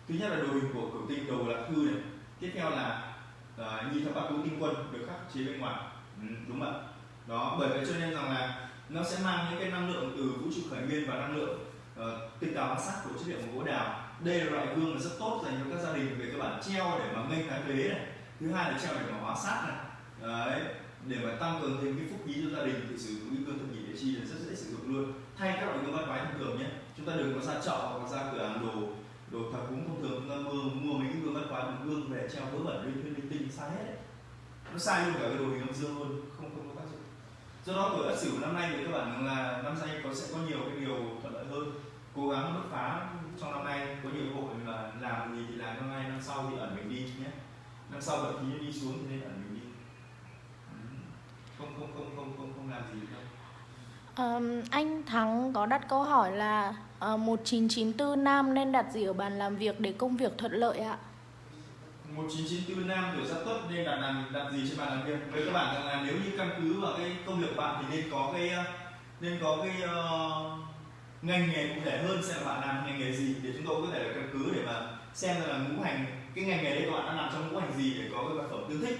Thứ nhất là đồ hình của cửu tinh đầu lạc thư này. Tiếp theo là uh, nhị thập bát tú tinh quân được khắc chế bên ngoài. Ừ, đúng không ạ? Đó bởi vậy cho nên rằng là nó sẽ mang những cái năng lượng từ vũ trụ khởi nguyên và năng lượng ờ, uh, tinh hóa sát của chất liệu của gỗ đào. Đây là loại gương là rất tốt dành cho các gia đình về các bạn treo để mà nghênh thái ghế này. Thứ hai là treo để mà hóa sát này. Đấy để mà tăng cường thêm cái phúc khí cho gia đình thì sử dụng cái gương thập nhị để chi là rất dễ sử dụng luôn. Thay các loại gương bát quái thông thường nhé chúng ta đừng có ra chợ hoặc ra cửa hàng đồ đồ thờ cúng thông thường. Chúng ta mua mua mấy cái gương bát quái bằng gương về treo vớ vẩn lên lên linh tinh sai hết đấy. Nó sai luôn cả cái đồ hình âm dương luôn không không do đó tuổi ất sửu năm nay thì các bạn là năm nay có sẽ có nhiều cái điều thuận lợi hơn. Cố gắng bứt phá trong năm nay có nhiều cơ hội là làm gì thì làm năm nay năm sau thì ẩn mình đi nhé. Năm sau vận khí đi xuống thì nên ẩn mình đi. Không không không không không không làm gì đâu. Um, anh Thắng có đặt câu hỏi là ờ, uh, 1994 nam nên đặt gì ở bàn làm việc để công việc thuận lợi ạ? 1994 nam tuổi giáp tuất nên đặt làm đặt gì trên bàn làm việc. Với các bạn rằng là nếu như căn cứ vào cái công việc của bạn thì nên có cái ờ, nên có cái uh, ngành nghề cụ thể hơn xem là bạn làm ngành nghề gì để chúng tôi có thể là căn cứ để mà xem là ngũ hành cái ngành nghề đấy các bạn đang làm trong ngũ hành gì để có cái vật phẩm tương thích.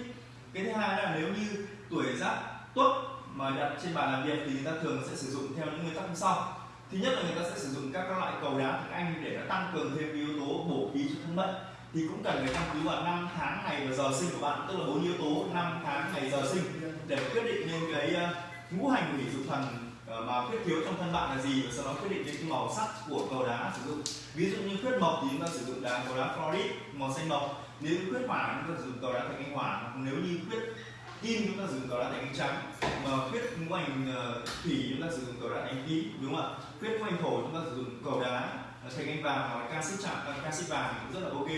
Cái thứ hai là nếu như tuổi giáp tuất mà đặt trên bàn làm việc thì người ta thường sẽ sử dụng theo những nguyên tắc như sau. Thứ nhất là người ta sẽ sử dụng các, loại cầu đá tiếng anh để nó tăng cường thêm yếu tố bổ khí cho thân mệnh thì cũng cần phải căn cứ vào năm tháng ngày và giờ sinh của bạn, tức là bốn yếu tố năm tháng ngày giờ sinh, để quyết định nên cái ờ, ngũ hành hủy dục thần ờ, mà khuyết thiếu trong thân bạn là gì, và sau đó quyết định đến cái màu sắc của cầu đá sử dụng. Ví dụ như khuyết mộc thì chúng ta sử dụng đá cầu đá florid màu xanh mộc. Nếu khuyết hỏa chúng ta sử dụng cầu đá thạch anh hỏa nếu như khuyết kim chúng ta sử dụng cầu đá thành anh trắng. Mà khuyết ngũ hành ờ, thủy chúng ta sử dụng cầu đá thành ánh đúng không ạ? Khuyết ngũ hành thổ chúng ta sử dụng cầu đá thành anh vàng hoặc là canxi chạm canxi vàng cũng rất là ok.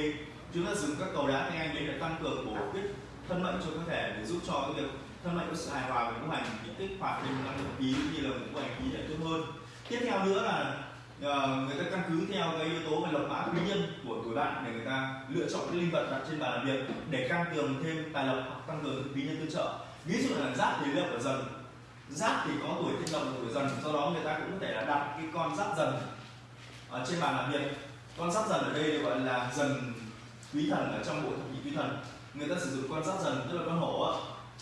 Chúng ta dùng các cầu đá thành anh đấy để tăng cường bổ khuyết thân mệnh cho cơ thể để giúp cho cái việc thân mệnh có sự hài hòa và ngũ hành thì kích hoạt thêm năng lượng khí như là ngũ hành khí để tốt hơn. Tiếp theo nữa là uh, người ta căn cứ theo cái yếu tố về lộc mã quý nhân của tuổi bạn để người ta lựa chọn cái linh vật đặt trên bàn làm việc để tăng cường thêm tài lộc hoặc tăng cường quý nhân tương trợ. Ví dụ là giáp thì lộc ở dần giáp thì có tuổi thiên lộc tuổi dần do đó người ta cũng có thể là đặt cái con giáp dần ở trên bàn làm việc con giáp dần ở đây được gọi là dần quý thần ở trong bộ thập nhị quý thần. Người ta sử dụng con giáp dần tức là con hổ á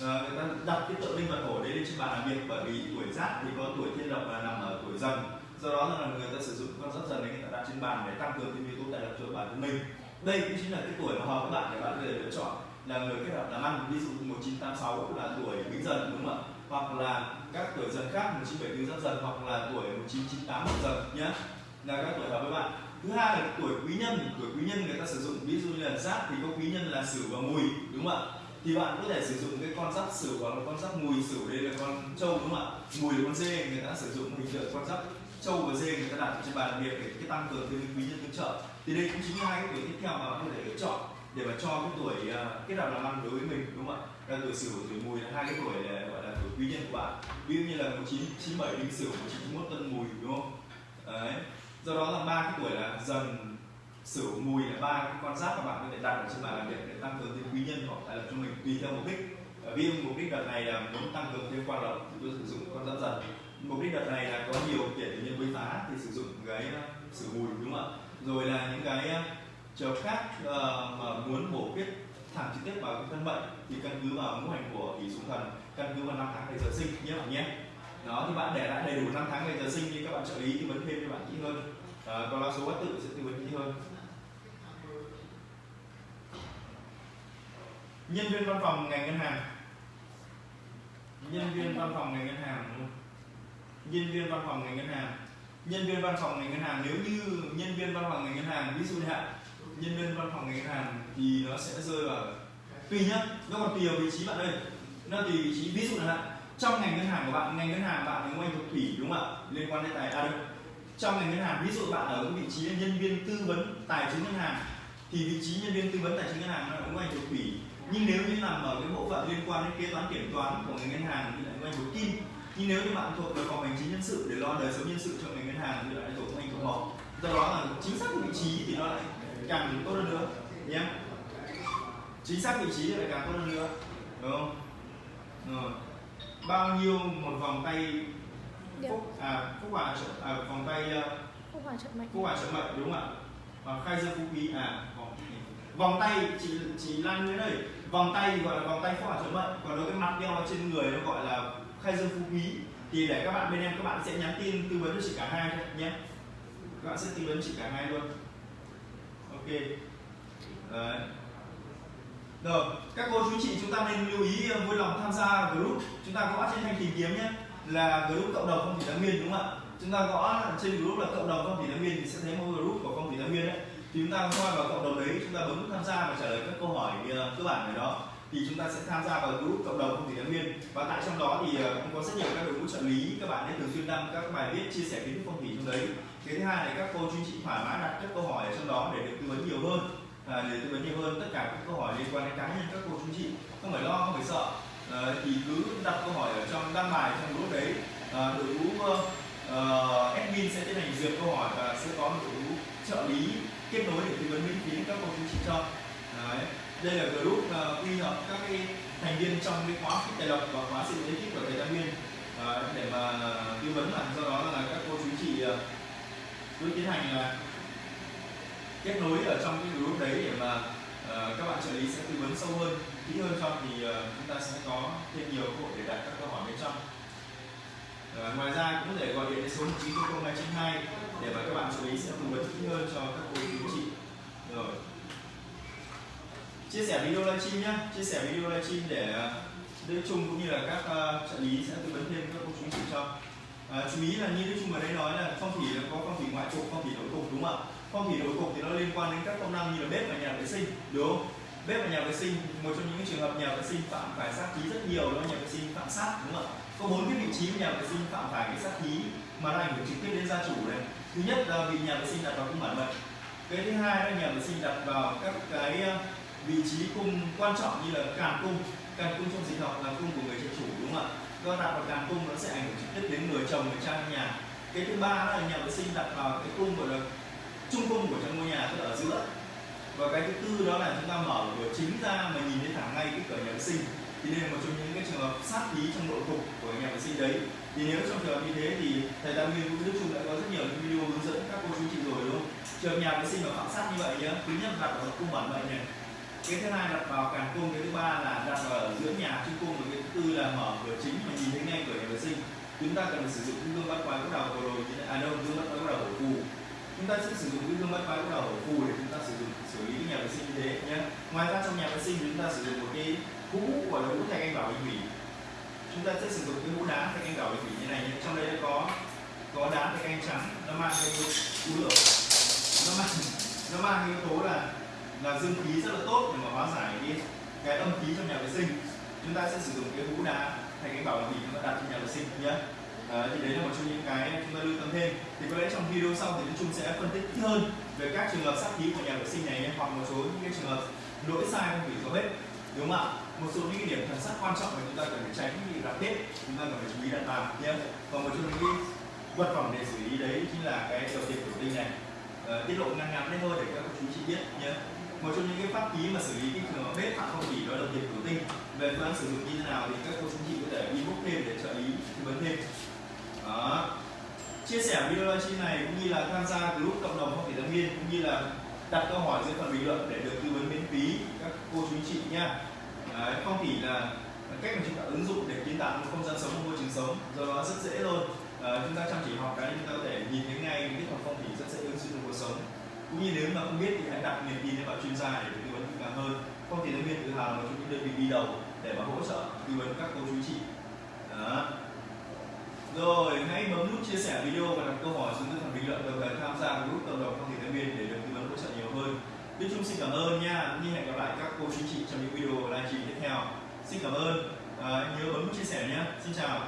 à, ờ, người ta đặt cái tượng linh vật hổ đấy lên trên bàn làm việc bởi vì tuổi giáp thì có tuổi thiên lộc là nằm ở tuổi dần. Do đó là người ta sử dụng con giáp dần đấy người ta đặt trên bàn để tăng cường thêm yếu tố tài lộc cho bản thân mình. Đây cũng chính là cái tuổi mà hợp các bạn để bạn có thể lựa chọn là người kết hợp làm ăn ví dụ 1986 là tuổi bính dần đúng không ạ? Hoặc là các tuổi dần khác 1974 giáp dần hoặc là tuổi 1998 hợp dần nhé là các tuổi hợp với bạn. Thứ hai là tuổi quý nhân. Tuổi quý nhân người ta sử dụng ví dụ như là giáp thì có quý nhân là sửu và mùi đúng không ạ? Thì bạn có thể sử dụng cái con giáp sửu hoặc là con giáp mùi sửu đây là con trâu đúng không ạ? Mùi là con dê người ta sử dụng hình tượng con giáp trâu và dê người ta đặt trên bàn làm việc để cái tăng cường thêm quý nhân tương trợ. Thì đây cũng chính là hai cái tuổi tiếp theo mà bạn có thể lựa chọn để mà cho cái tuổi uh, kết hợp làm ăn đối với mình đúng không ạ? Là tuổi sửu tuổi mùi là hai cái tuổi để gọi là tuổi quý nhân của bạn. Ví dụ như là 1997 đinh sửu 1991 tân mùi đúng không? Đấy do đó là ba cái tuổi là dần sửu mùi là ba cái con giáp các bạn có thể đặt ở trên bàn làm việc để tăng cường thêm quý nhân hoặc tài lộc cho mình tùy theo mục đích. Ví dụ mục đích đợt này là muốn tăng cường thêm quan lộc thì tôi sử dụng con giáp dần. Mục đích đợt này là có nhiều kể tự nhân quấy phá thì sử dụng cái ờ, sửu mùi đúng không ạ? Rồi là những cái trường khác uh, mà muốn bổ khuyết thẳng trực tiếp vào cái thân mệnh thì căn cứ vào ngũ hành của kỷ xuống thần căn cứ vào năm tháng ngày giờ sinh nhé bạn nhé? Đó thì bạn để lại đầy đủ năm tháng ngày giờ sinh thì các bạn trợ lý tư vấn thêm cho bạn kỹ hơn. Ờ, à, còn là số bát tự sẽ tư vấn kỹ hơn. Nhân viên văn phòng ngành ngân hàng. Nhân viên văn phòng ngành ngân hàng. Nhân viên văn phòng ngành ngân hàng. Nhân viên văn phòng ngành ngân hàng nếu như nhân viên văn phòng ngành ngân hàng ví dụ như hạn nhân viên văn phòng ngành ngân hàng thì nó sẽ rơi vào tùy nhá nó còn tùy vào vị trí bạn ơi nó tùy vị trí ví dụ là trong ngành ngân hàng của bạn, ngành ngân hàng bạn thì ngành thuộc thủy, đúng không ạ? Liên quan đến tài à đâu trong ngành ngân hàng, ví dụ bạn ở cái vị trí nhân viên tư vấn tài chính ngân hàng, thì vị trí nhân viên tư vấn tài chính ngân hàng nó cũng ngành thuộc thủy. Nhưng nếu như nằm ở cái bộ phận liên quan đến kế toán, kiểm toán của ngành ngân hàng thì lại ngành thuộc kim. Nhưng nếu như bạn thuộc về phòng hành chính nhân sự để lo đời sống nhân sự cho ngành ngân hàng thì lại thuộc ngành thuộc mộc do đó là chính xác vị trí thì nó lại càng tốt hơn nữa, nhé. Chính xác vị trí thì lại càng tốt hơn nữa, đúng không? Rồi bao nhiêu một vòng tay phúc à phúc hòa trợ à, vòng tay uh, phúc hòa trợ mệnh phúc hòa trợ mệnh đúng không ạ? Và khai dương phú quý à vòng, vòng tay chị chị Lan Nguyễn ơi vòng tay thì gọi là vòng tay phúc hòa trợ mệnh còn đối cái mặt đeo trên người nó gọi là khai dương phú quý. Thì để các bạn bên em các bạn sẽ nhắn tin tư vấn cho chị cả hai nhé. Các bạn sẽ tư vấn chị cả hai luôn. Ok. Đấy rồi, các cô chú chị chúng ta nên lưu ý ờ, vui lòng tham gia group. Chúng ta gõ trên thanh tìm kiếm nhé, là group cộng đồng phong thủy thái nguyên đúng không ạ? Chúng ta gõ trên group là cộng đồng phong thủy thái nguyên thì sẽ thấy một group của phong thủy thái nguyên đấy. Thì chúng ta qua vào cộng đồng đấy, chúng ta bấm tham gia và trả lời các câu hỏi ờ, cơ bản này đó. Thì chúng ta sẽ tham gia vào group cộng đồng phong thủy thái nguyên và tại trong đó thì ờ, cũng có rất nhiều các đội ngũ trợ lý, các bạn ấy thường xuyên đăng các bài viết, chia sẻ kiến thức phong thủy trong đấy. Cái thứ hai là các cô chú chị thoải mái đặt các câu hỏi ở trong đó để được tư vấn nhiều hơn à, để tư vấn nhiều hơn tất cả các câu hỏi liên quan đến cá nhân các cô chú chị. Không phải lo không phải sợ. À, thì cứ đặt câu hỏi ở trong đăng bài trong group đấy. À, đội ngũ uh, admin sẽ tiến hành duyệt câu hỏi và sẽ có một đội ngũ trợ lý kết nối để tư vấn miễn phí các cô chú chị cho. Đấy. đây là group uh, quy hợp các cái thành viên trong cái khóa tài lộc và khóa sự ekip của thầy Đăng Nguyên. À, để mà tư vấn là do đó là các cô chú chị uh, cứ tiến hành là kết nối ở trong cái group đấy để mà uh, các bạn trợ lý sẽ tư vấn sâu hơn kỹ hơn cho thì uh, chúng ta sẽ có thêm nhiều cơ hội để đặt các câu hỏi bên trong. Uh, ngoài ra cũng có thể gọi điện đến số 190292 để mà các bạn trợ lý sẽ tư vấn kỹ hơn cho các cô chú chị. Rồi. Chia sẻ video livestream nhé chia sẻ video livestream để Đức Trung cũng như là các uh, trợ lý sẽ tư vấn thêm các cô chú chị cho. À, chú ý là như Đức Trung ở đây nói là phong thủy là có phong thủy ngoại trục phong thủy nội cục đúng không ạ? Không thì đối cục thì nó liên quan đến các công năng như là bếp và nhà vệ sinh, đúng không? Bếp và nhà vệ sinh, một trong những trường hợp nhà vệ sinh phạm phải sát khí rất nhiều đó nhà vệ sinh phạm sát, đúng không ạ? Có bốn cái vị trí của nhà vệ sinh phạm phải cái sát khí mà nó ảnh hưởng trực tiếp đến gia chủ này. Thứ nhất là vì nhà vệ sinh đặt vào cung bản mệnh cái thứ hai là nhà vệ sinh đặt vào các cái ờ, vị trí cung quan trọng như là càn cung. Càn cung trong dịch học là cung của người trợ chủ, đúng không ạ? Do đặt vào càn cung, nó sẽ ảnh hưởng trực tiếp đến người chồng, người cha trong nhà. Cái thứ ba là nhà vệ sinh đặt vào cái cung, gọi là trung cung của trong ngôi nhà tức là ở giữa. Và cái thứ tư đó là chúng ta mở cửa chính ra mà nhìn thấy thẳng ngay cái cửa nhà vệ sinh. Thì đây là một trong những cái trường hợp sát khí trong nội cục của nhà vệ sinh đấy. Thì nếu trong trường hợp như thế thì thầy tam nguyên cũng đức trung đã có rất nhiều những video hướng dẫn các cô chú chị rồi, đúng không? Trường nhà vệ sinh mà phạm sát như vậy nhá, thứ nhất đặt vào cung bản vậy này. Cái thứ hai đặt vào càn cung, cái thứ ba là đặt vào ở giữa nhà trung cung và cái thứ tư là mở cửa chính mà nhìn thấy ngay cửa nhà vệ sinh. Chúng ta cần phải sử dụng những gương bắt quái góc đầu vừa rồi à đâu, gương bắt quái góc đầu của cù chúng ta sẽ sử dụng cái gương mặt vai đầu phù để chúng ta sử dụng, xử lý cái nhà vệ sinh như thế nhé ngoài ra trong nhà vệ sinh chúng ta sử dụng một cái hũ gọi là hũ thạch anh bảo bình thủy chúng ta sẽ sử dụng cái hũ đá thạch anh bảo bình thủy như này nhé trong đây nó có có đá thạch anh trắng, nó mang cái hũ lửa. Nó mang nó mang cái yếu tố là là dương khí rất là tốt để mà hóa giải cái cái âm khí trong nhà vệ sinh. Chúng ta sẽ sử dụng cái hũ đá thạch anh bảo bình thủy chúng ta đặt trong nhà vệ sinh nhé Đấy, thì đấy là một trong những cái chúng ta lưu tâm thêm. Thì có lẽ trong video sau thì chúng chung sẽ phân tích kỹ hơn về các trường hợp sát khí của nhà vệ sinh này hoặc một số những cái trường hợp lỗi sai không bị có hết. đúng không ạ? Một số những cái điểm thần sắc quan trọng mà chúng ta cần phải tránh bị đặt bếp chúng ta cần phải chú ý đặt vào nhé. Và một trong những cái vật phẩm để xử lý đấy chính là cái đầu tiền thủy tinh này. Uh, tiết lộ ngắn ngắn đấy thôi để các chú chị biết nhé. Một trong những cái pháp khí mà xử lý cái trường hợp bếp hoặc không chỉ đó là đầu tiền thủy tinh. Về phương án sử dụng như thế nào thì các cô chú chị có thể inbox thêm để trợ lý tư vấn thêm đó. chia sẻ video livestream này cũng như là tham gia group cộng đồng phong thủy tâm viên cũng như là đặt câu hỏi dưới phần bình luận để được tư vấn miễn phí các cô chú anh chị nha. Đấy, phong thủy là cách mà chúng ta ứng dụng để kiến tạo một không gian sống một môi trường sống do đó rất dễ thôi. À, chúng ta chăm chỉ học cái chúng ta có thể nhìn thấy ngay kỹ thuật phong thủy rất dễ ứng dụng trong cuộc sống. Cũng như nếu mà không biết thì hãy đặt niềm tin vào chuyên gia để được tư vấn kỹ càng hơn. Phong thủy tâm viên tự hào là một trong những đơn vị đi đầu để mà hỗ trợ tư vấn các cô chú chị. Đó rồi hãy bấm nút chia sẻ video và đặt câu hỏi xuống dưới phần bình luận đồng thời tham gia group cộng đồng phong thủy tâm viên để được tư vấn hỗ trợ nhiều hơn. Đức Trung xin cảm ơn nha. Như hẹn gặp lại các cô chú chị trong những video livestream tiếp theo. Xin cảm ơn. À, nhớ bấm nút chia sẻ nhé. Xin chào.